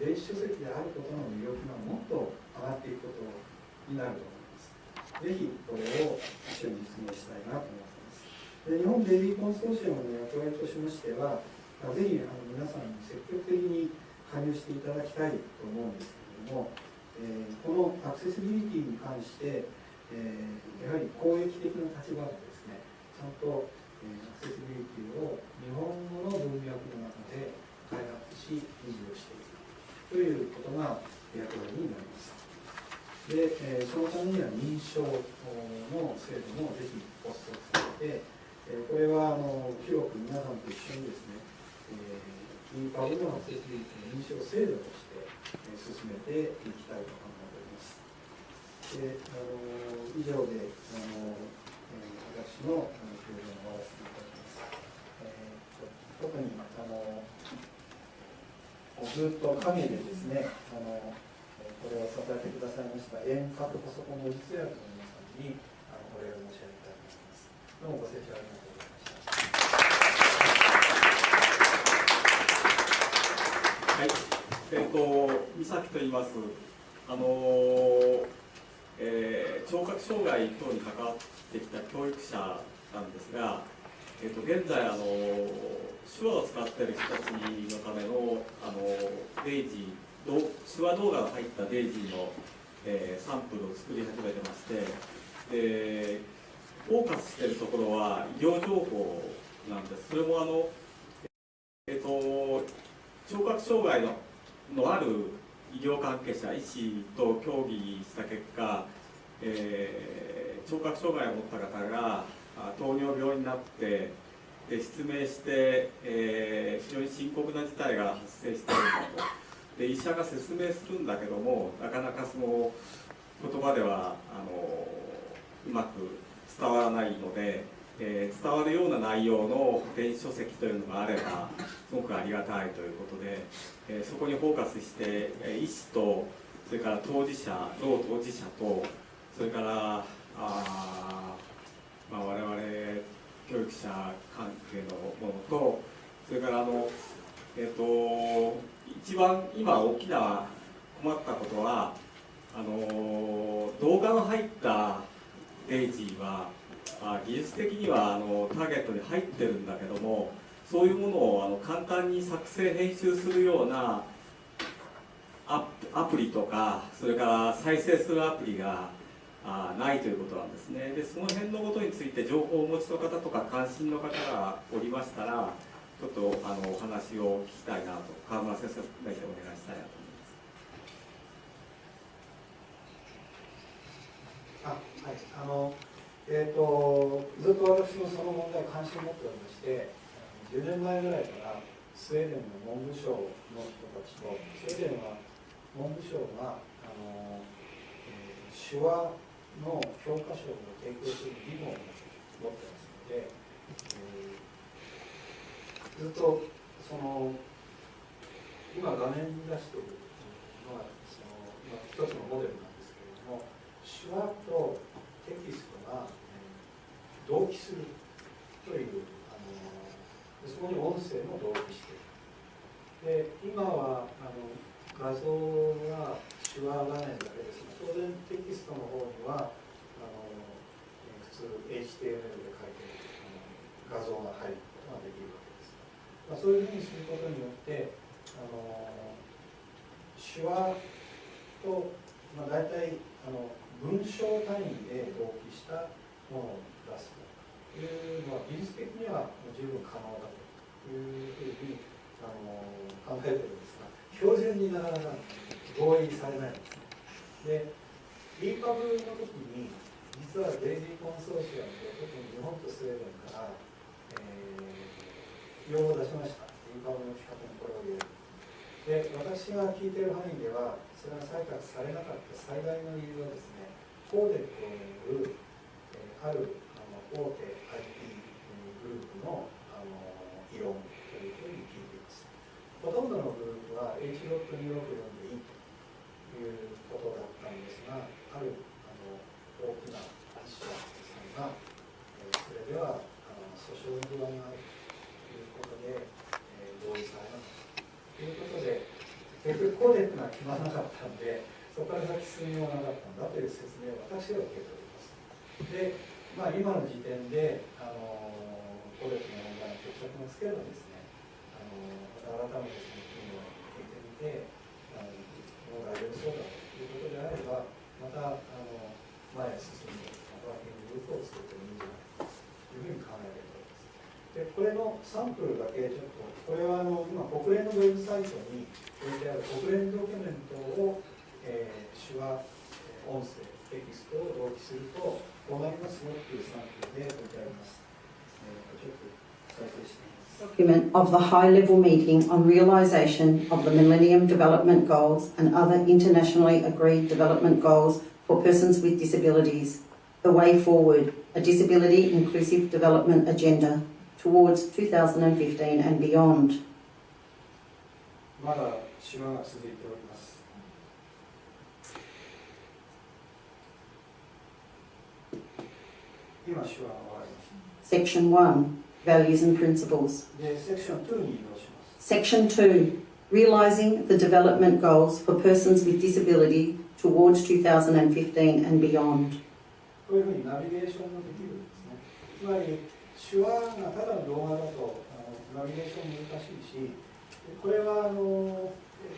電子書籍であることの魅力がもっと上がっていくことになると思います。ぜひこれを一緒に実現したいなと思ってます。で日本ベビーコンソーシアムの役割としましてはぜひあの皆さんに積極的に加入していただきたいと思うんですけれども、えーこのアクセシビリティに関して、えーやはり公益的な立場でですねちゃんと、えーアクセシビリティを日本語の文脈の中で開発し維持をしていくということが役割になります。で、えーそのためには認証の制度もぜひ発足されて、えーこれはあの広く皆さんと一緒にですね、えー、キーパブのアクセシビリティの認証制度として、え進めていきたいと考えております。であの以上であの、え私のあの表現を終わらせていただきます、えーと特にあのずっと陰でですねあのえこれを支えてくださいました遠隔パソコンの実薬の皆さんにあのお礼を申し上げたいと思います。どうもご清聴ありがとうございましたはい、えっ、と、三崎と言います。あのーえー聴覚障害等に関わってきた教育者なんですが、えっ、と、現在、あの手話を使っている人たちのための、あのデイジー、手話動画が入ったデイジーの、えーサンプルを作り始めてまして、で、フォーカスしているところは医療情報なんです。それもあの、えっ、と、聴覚障害ののある医療関係者、医師と協議した結果、えー聴覚障害を持った方が糖尿病になってで失明して、えー非常に深刻な事態が発生しているんだと。で医者が説明するんだけどもなかなかその言葉ではあのうまく伝わらないので、えー伝わるような内容の電子書籍というのがあればすごくありがたいということで、えーそこにフォーカスして、えー医師とそれから当事者老当事者とそれからあ、まあ、我々教育者関係のものとそれからあの、えーと、一番今大きな困ったことはあの動画の入ったデイジーはあ技術的にはあのターゲットに入ってるんだけどもそういうものをあの簡単に作成編集するようなアプリとかそれから再生するアプリがあないということなんですね。でその辺のことについて情報をお持ちの方とか関心の方がおりましたらちょっとあのお話を聞きたいなと川村先生大体お願いしたいなとあはい。あのえーと、ずっと私もその問題関心を持っておりまして10年前ぐらいからスウェーデンの文部省の人たちとスウェーデンは文部省があの、えー、手話の教科書を提供する義務を持ってますので、えー、ずっとその今画面に出しているのはその、まあ、一つのモデルなんですけれども手話とテキストが、えー、同期するというあのそこに音声も同期しているで今はあの画像が手話画面だけです。が当然テキストの方にはあの普通 HTML で書いてあの画像が入ることができるわけです、まあ、そういうふうにすることによってあの手話と、まあ、大体あの文章単位で同期したものを出すというのは技術的には十分可能だというふうにあの考えてるんですが標準になかなか合意されないんですね。で EPUB の時に実はデイジーコンソーシアムで特に日本とスウェーデンから、えー、要望を出しました EPUB の企画にこれを入れるで私が聞いている範囲ではそれが採択されなかった最大の理由はですねコーデックによる、え、あるあの大手 IT グループのあの異論というふうに聞いています。ほとんどのグループは h6264 でいいということだったんですが、あるあの大きな発社さんが、えー、それではあの訴訟の不安があるということで、えー、同意されなかったということで、結局コーデックが決まらなかったんで、そこから先進みようがなかったんだという説明を私は受けております。で、まあ、今の時点で、あのコレクの問題の決着がつければですね、あのまた改めてその金を聞いてみて、あのもう大丈夫そうだということであれば、またあの前へ進んで、ワーキンググループを作ってもいいんじゃないかというふうに考えております。でこれのサンプルだけちょっと、これはあの今、国連のウェブサイトに置いてある国連ドキュメントをえー、手話、音声、テキストを同期すると、こうなりますよっていうサンプルで置いてあります。えー、ちょっと再生してみます。document of the high level meeting on realisation of the Millennium Development Goals and other internationally agreed development goals for persons with disabilities. The way forward, a disability inclusive development agenda towards 2015 and beyond. ま だ手話が続いております。Section 1 Values and Principles. Section 2 Realising the Development Goals for Persons with Disability towards 2015 and beyond. こういうふうにナビゲーションもできるんですね。つまり手話がただの動画だとあのナビゲーション難しいし、これはあの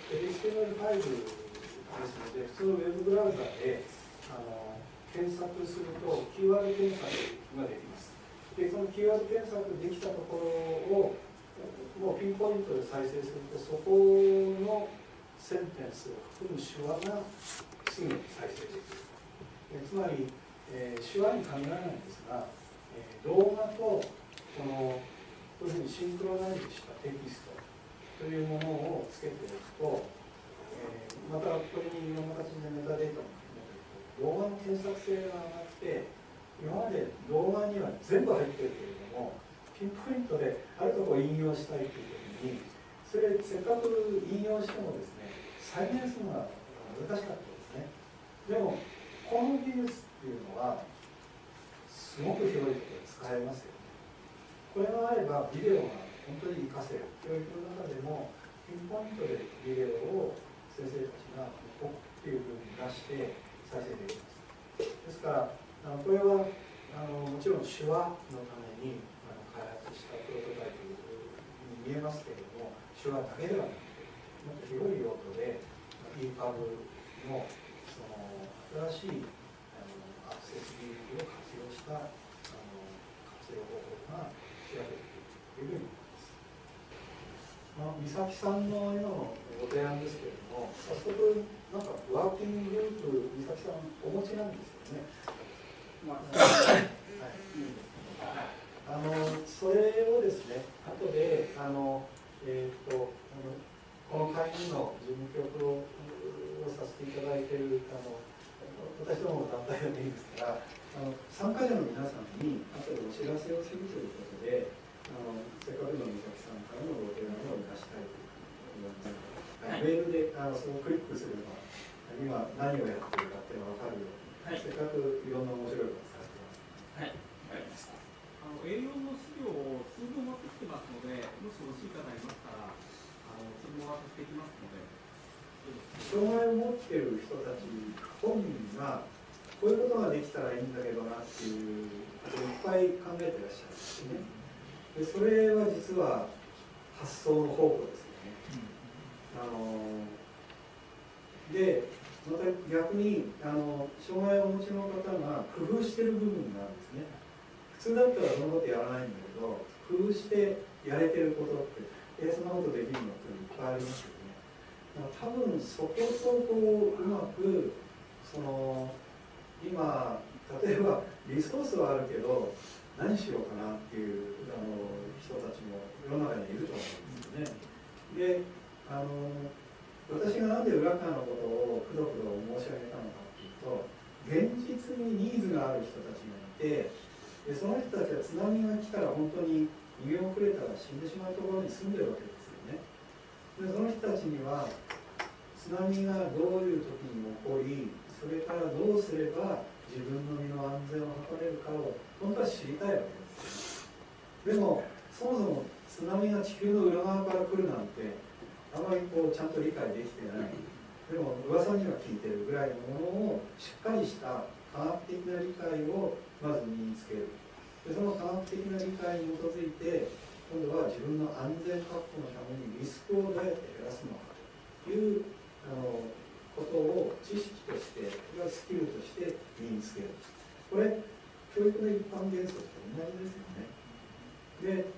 HTML ファイルですので、普通のウェブブラウザであの検索するとキーワード検索ができます。で、そのキーワード検索できたところをもうピンポイントで再生すると、そこのセンテンスを含む手話がすぐに再生できる。えつまり、えー、手話に限らないんですが、えー、動画とこのこういうふうにシンクロナイズしたテキストというものをつけておくと、えー、またこれにいろんな形でメタデータも含めて動画の検索性が上がって今まで動画には全部入ってるけれどもピンポイントであるところを引用したいという時にそれせっかく引用してもですね再現するのが難しかったですね。でもこの技術っていうのはすごく広いとことで使えますよね。これがあればビデオが本当に活かせる教育の中でもピンポイントでビデオを先生たちがポッっていうふうに出して再生できますですからあのこれはあのもちろん手話のためにあの開発したプロトタイプに見えますけれども手話だけではなくてもっと広い用途で EPUB のその新しいあのアクセス技術を活用したあの活用方法が調べているというふうにあ、美咲さんの今のご提案ですけれども、早速、なんかワーキンググループ、美咲さん、お持ちなんですよね。まあ、はいあのそれをですね、後で、あのえーと、あのこの会議の事務局ををさせていただいているあの私どもの団体でもいいですからあの参加者の皆さんに後でお知らせをするということであのせっかくの美咲さんからのご提案を生かしたいと思います。はい、メールであのそのクリックすれば今何をやってるかっていうのが分かるように、はい、せっかくいろんな面白いことされてます。はい、わかりました。あの栄養の資料を数分持ってきてますので、もし欲しい方いますから、あのその渡していきますので。障害を持っている人たち本人がこういうことができたらいいんだけどなっていうことをいっぱい考えてらっしゃるんですね。でそれは実は発想の方法ですよね。あのでまた逆にあの障害をお持ちの方が工夫してる部分があるんですね。普通だったらそのことやらないんだけど工夫してやれてることってえそんなことできるのっていっぱいありますよね。多分そことこううまくその今例えばリソースはあるけど何しようかなっていうあの人たちも世の中にいると思うんですよね。であの私がなんで浦川のことをくどくど申し上げたのかっていうと現実にニーズがある人たちがいてでその人たちは津波が来たら本当に逃げ遅れたら死んでしまうところに住んでるわけですよね。でその人たちには津波がどういう時に起こりそれからどうすれば自分の身の安全を図れるかを本当は知りたいわけです。でもそもそも津波が地球の裏側から来るなんてあまりこうちゃんと理解できてない。でも噂には聞いてるぐらいのものをしっかりした科学的な理解をまず身につける。でその科学的な理解に基づいて今度は自分の安全確保のためにリスクをどうやって減らすのかというあのことを知識としてスキルとして身につける。これ教育の一般原則と同じですよね。で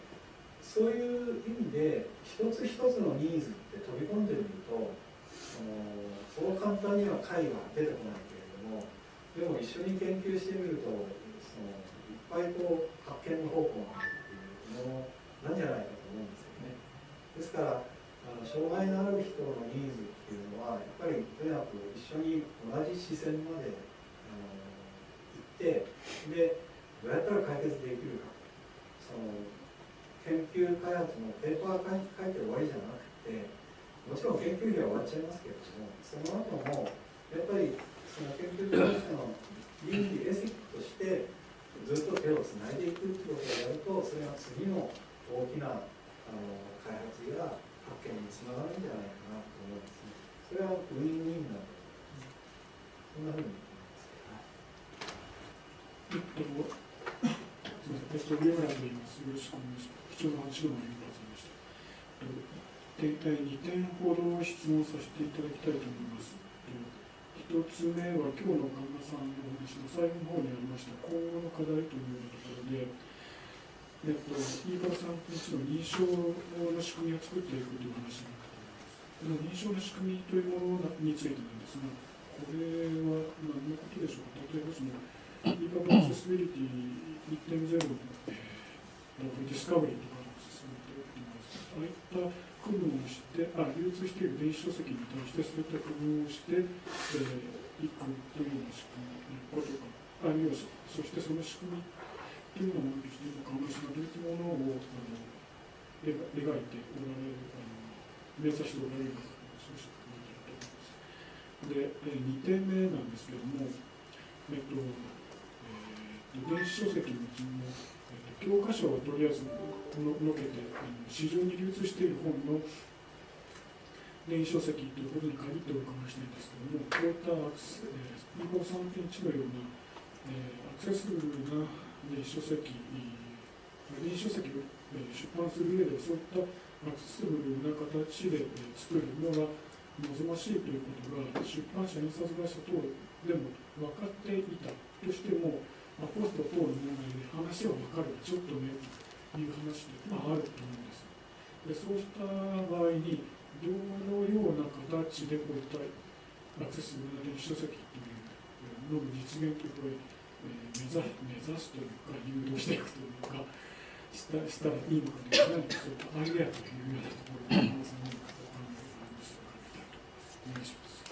そういう意味で一つ一つのニーズって飛び込んでみるとそう簡単には解は出てこないけれどもでも一緒に研究してみるとそのいっぱいこう発見の方向があるっていうものなんじゃないかと思うんですよね。ですからあの障害のある人のニーズっていうのはやっぱりとにかく一緒に同じ視線まであの行ってでどうやったら解決できるかその研究開発のペーパー書いて終わりじゃなくてもちろん研究費は終わっちゃいますけれどもその後もやっぱりその研究としての倫理エシックとしてずっと手をつないでいくってことをやるとそれが次の大きなあの開発や発見につながるんじゃないかなと思うんです。それはウィンウィンだとそんなふうにえっと、すみません、えっと、上村でいます。よろしくお願いします。貴重な話どうもありがとうございました。えっと、2点ほど質問させていただきたいと思います。一つ目は今日の神田さんのお話の最後の方にありました今後の課題というようなところで、えっと、飯原さんと一の認証の仕組みを作っていくという話なったと思います。認証の仕組みというものについてなんですが、これは何のことでしょうか例えばその、イーパブアクセシビリティ1.0の、えー、ディスカバリーとかの進めています。ああいった区分をしてあ、流通している電子書籍に対してそういった区分をして、えー、いくというような仕組みのことか、あるいはそそしてその仕組みというのもですね、川村さんがどういったものをあの描いておられる、あの目指しておられるか、そうしたことだと思います。で、え2点目なんですけども、えっとえー、電子書籍のうちにも、えー、教科書をとりあえずののけてあの市場に流通している本の電子書籍ということに限ってお伺いしたいんですけども、こういったアクセ、えー、253.1のような、えー、アクセスブルな電子書籍、電子書籍を、出版する上でそういったアクセスブルな形で、作るのが望ましいということが出版社、印刷会社等でも分かっていたとしても、まあ、ポスト等の問題で話は分かるちょっとねという話で、まあ、あると思うんです。でそうした場合にどのような形でこういったアクセスブルな電子書籍というのの実現というこれ、目指目指すというか誘導していくというかしたしたらいいのかという何かそういったアイデアというようなところを皆さん何かお考えがありましたら伺いたいと思います。お願いします。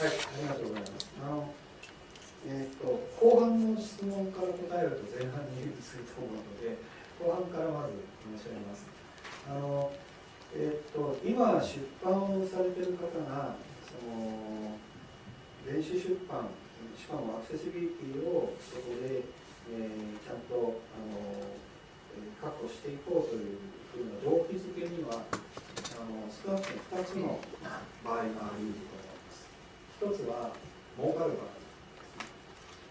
はい、ありがとうございます。あのえーと、後半の質問から答えると前半にすると思うので後半からまず申し上げます。あのえーと、今出版をされてる方がその電子出版しかもアクセシビリティをそこで、えー、ちゃんとあの確保していこうというふうな動機づけにはあの少なくとも2つの場合があると思います。一つは儲かる場合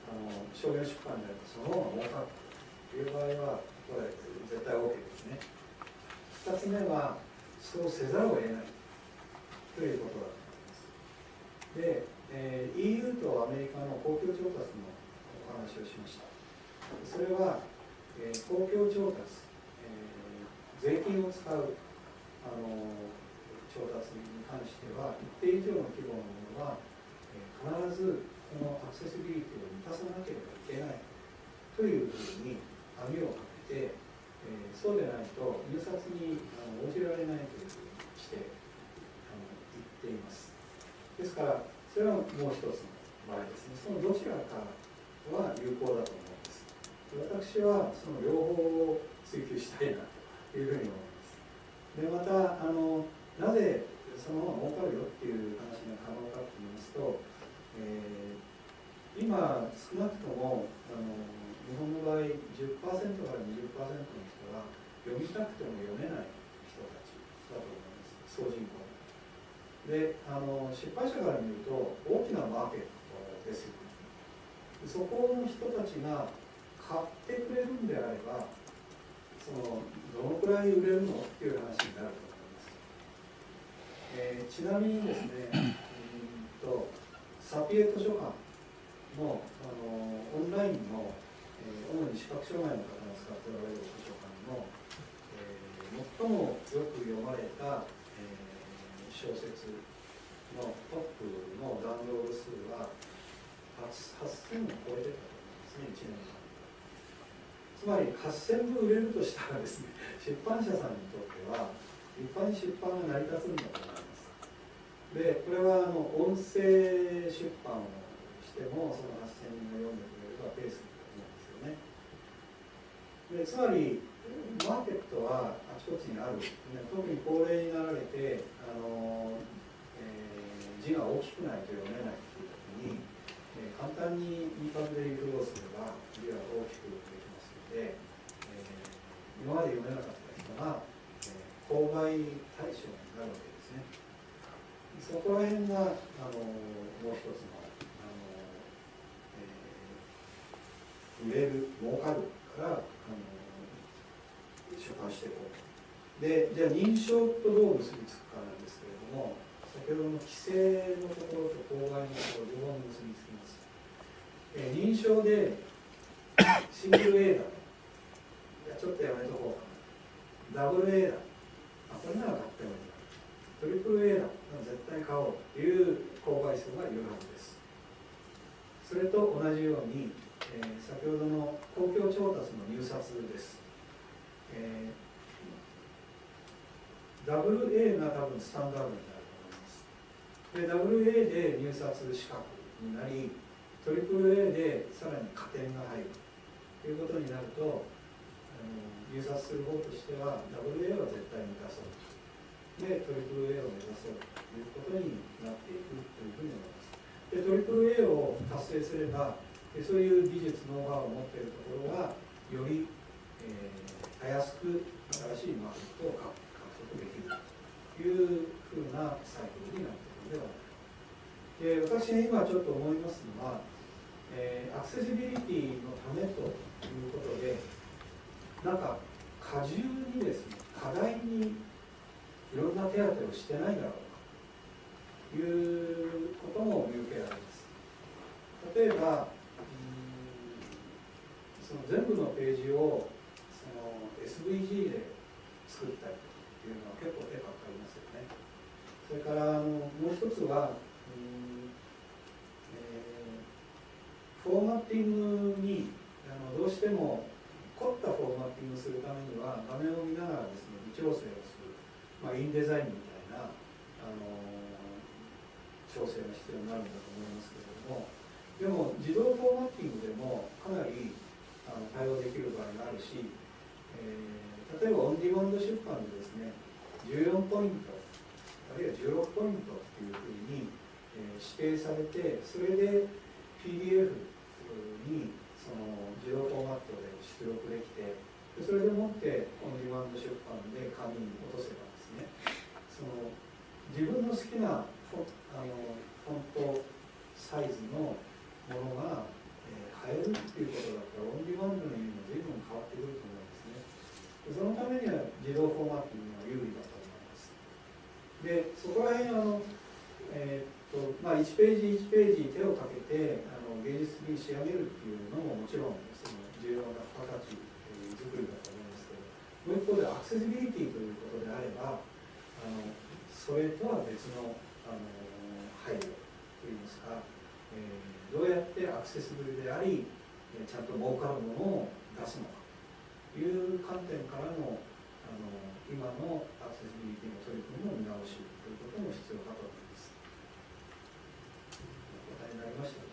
あの商業出版であるとその方が儲かるという場合はこれ絶対 OK ですね。2つ目はそうせざるを得ないということだと思います。で、えー、EU とアメリカの公共調達のお話をしました。それは、えー、公共調達、えー、税金を使うあの調達に関しては、一定以上の規模のものは、えー、必ずこのアクセシビリティを満たさなければいけないというふうに網をかけて、えー、そうでないと入札にあの応じられないというふうにしてあの言っています。ですからそれはもう一つの場合ですね。そのどちらかは有効だと思うんです。私はその両方を追求したいなというふうに思います。でまたあのなぜそのまま儲かるよっていう話が可能かと言いますと、えー、今少なくともあの日本の場合10%から20%の人は読みたくても読めない人たちだと思います。総人口。であの出版社から見ると大きなマーケットですよね。そこの人たちが買ってくれるんであればそのどのくらい売れるのっていう話になると思います、えー、ちなみにですね うんとサピエ図書館のあのオンラインのえー、主に視覚障害の方が使っておられる図書館の、えー、最もよく読まれた、えー、小説のトップのダウンロード数は8000を超えてたと思いますね、1年間。つまり8000部売れるとしたらですね、出版社さんにとっては、立派に出版が成り立つんだと思います。で、これはあの音声出版をしても、その8000人が読んでくれればペースになるんですよねでつまりマーケットはあちこちにある、特に高齢になられてあの、えー、字が大きくないと読めないという時に、えー、簡単にいい感じで誘導すれば字が大きくで、えー、今まで読めなかった人が、えー、購買対象になるわけですね。そこら辺があのもう一つの売れる儲かるからあの出版していこうと。でじゃあ認証とどう結びつくかなんですけれども先ほどの規制のところと購買のところ両方結びつきます、え認証でシングル A だいやちょっとやめとこう。かダブル A だ。あこれなら買ってもいい。トリプル A だ。絶対買おうという購買数がいるはずです。それと同じようにえー、先ほどの公共調達の入札です、えー、WA が多分スタンダードになると思います。で WA で入札資格になり AAA でさらに加点が入る。ということになると入札する方としては WA は絶対に出そう。で AAA を目指そうということになっていくというふうに思います。で AAA を達成すればでそういう技術ノウハウを持っているところはより、えー、たやすく新しいマーケットを獲得できるというふうなサイクルになっているのではないか。で私が今ちょっと思いますのは、えー、アクセシビリティのためということでなんか過重にですね課題にいろんな手当てをしてないだろうかということも見受けられます。例えばその全部のページをその SVG で作ったりというのは結構手がかかりますよね。それからあのもう一つは、えー、フォーマッティングにあのどうしても凝ったフォーマッティングするためには画面を見ながらですね微調整をする、まあ、インデザインみたいな、あの調整が必要になるんだと思いますけれども。でも自動フォーマッティングでもかなりあの対応できる場合があるし、えー、例えばオンディマンド出版でですね14ポイントあるいは16ポイントっていうふうに、えー、指定されてそれで PDF にその自動フォーマットで出力できてでそれでもってオンディマンド出版で紙に落とせばですねその自分の好きなフォあのフォントサイズのものが変えるっていうことだったらオンディマンドの意味も随分変わってくると思うんですね。そのためには自動フォーマッティングが有利だと思います。でそこら辺あの、えー、っとまあ、1ページ1ページ手をかけてあ芸術に仕上げるっていうのももちろんその重要な付加価値作りだと思いますけどもう一方でアクセシビリティということであればあのそれとは別のあの配慮といいますか、えーどうやってアクセスブルでありちゃんと儲かるものを出すのかという観点からのあの今のアクセシビリティの取り組みの見直しということも必要かと思います。お答えになりまし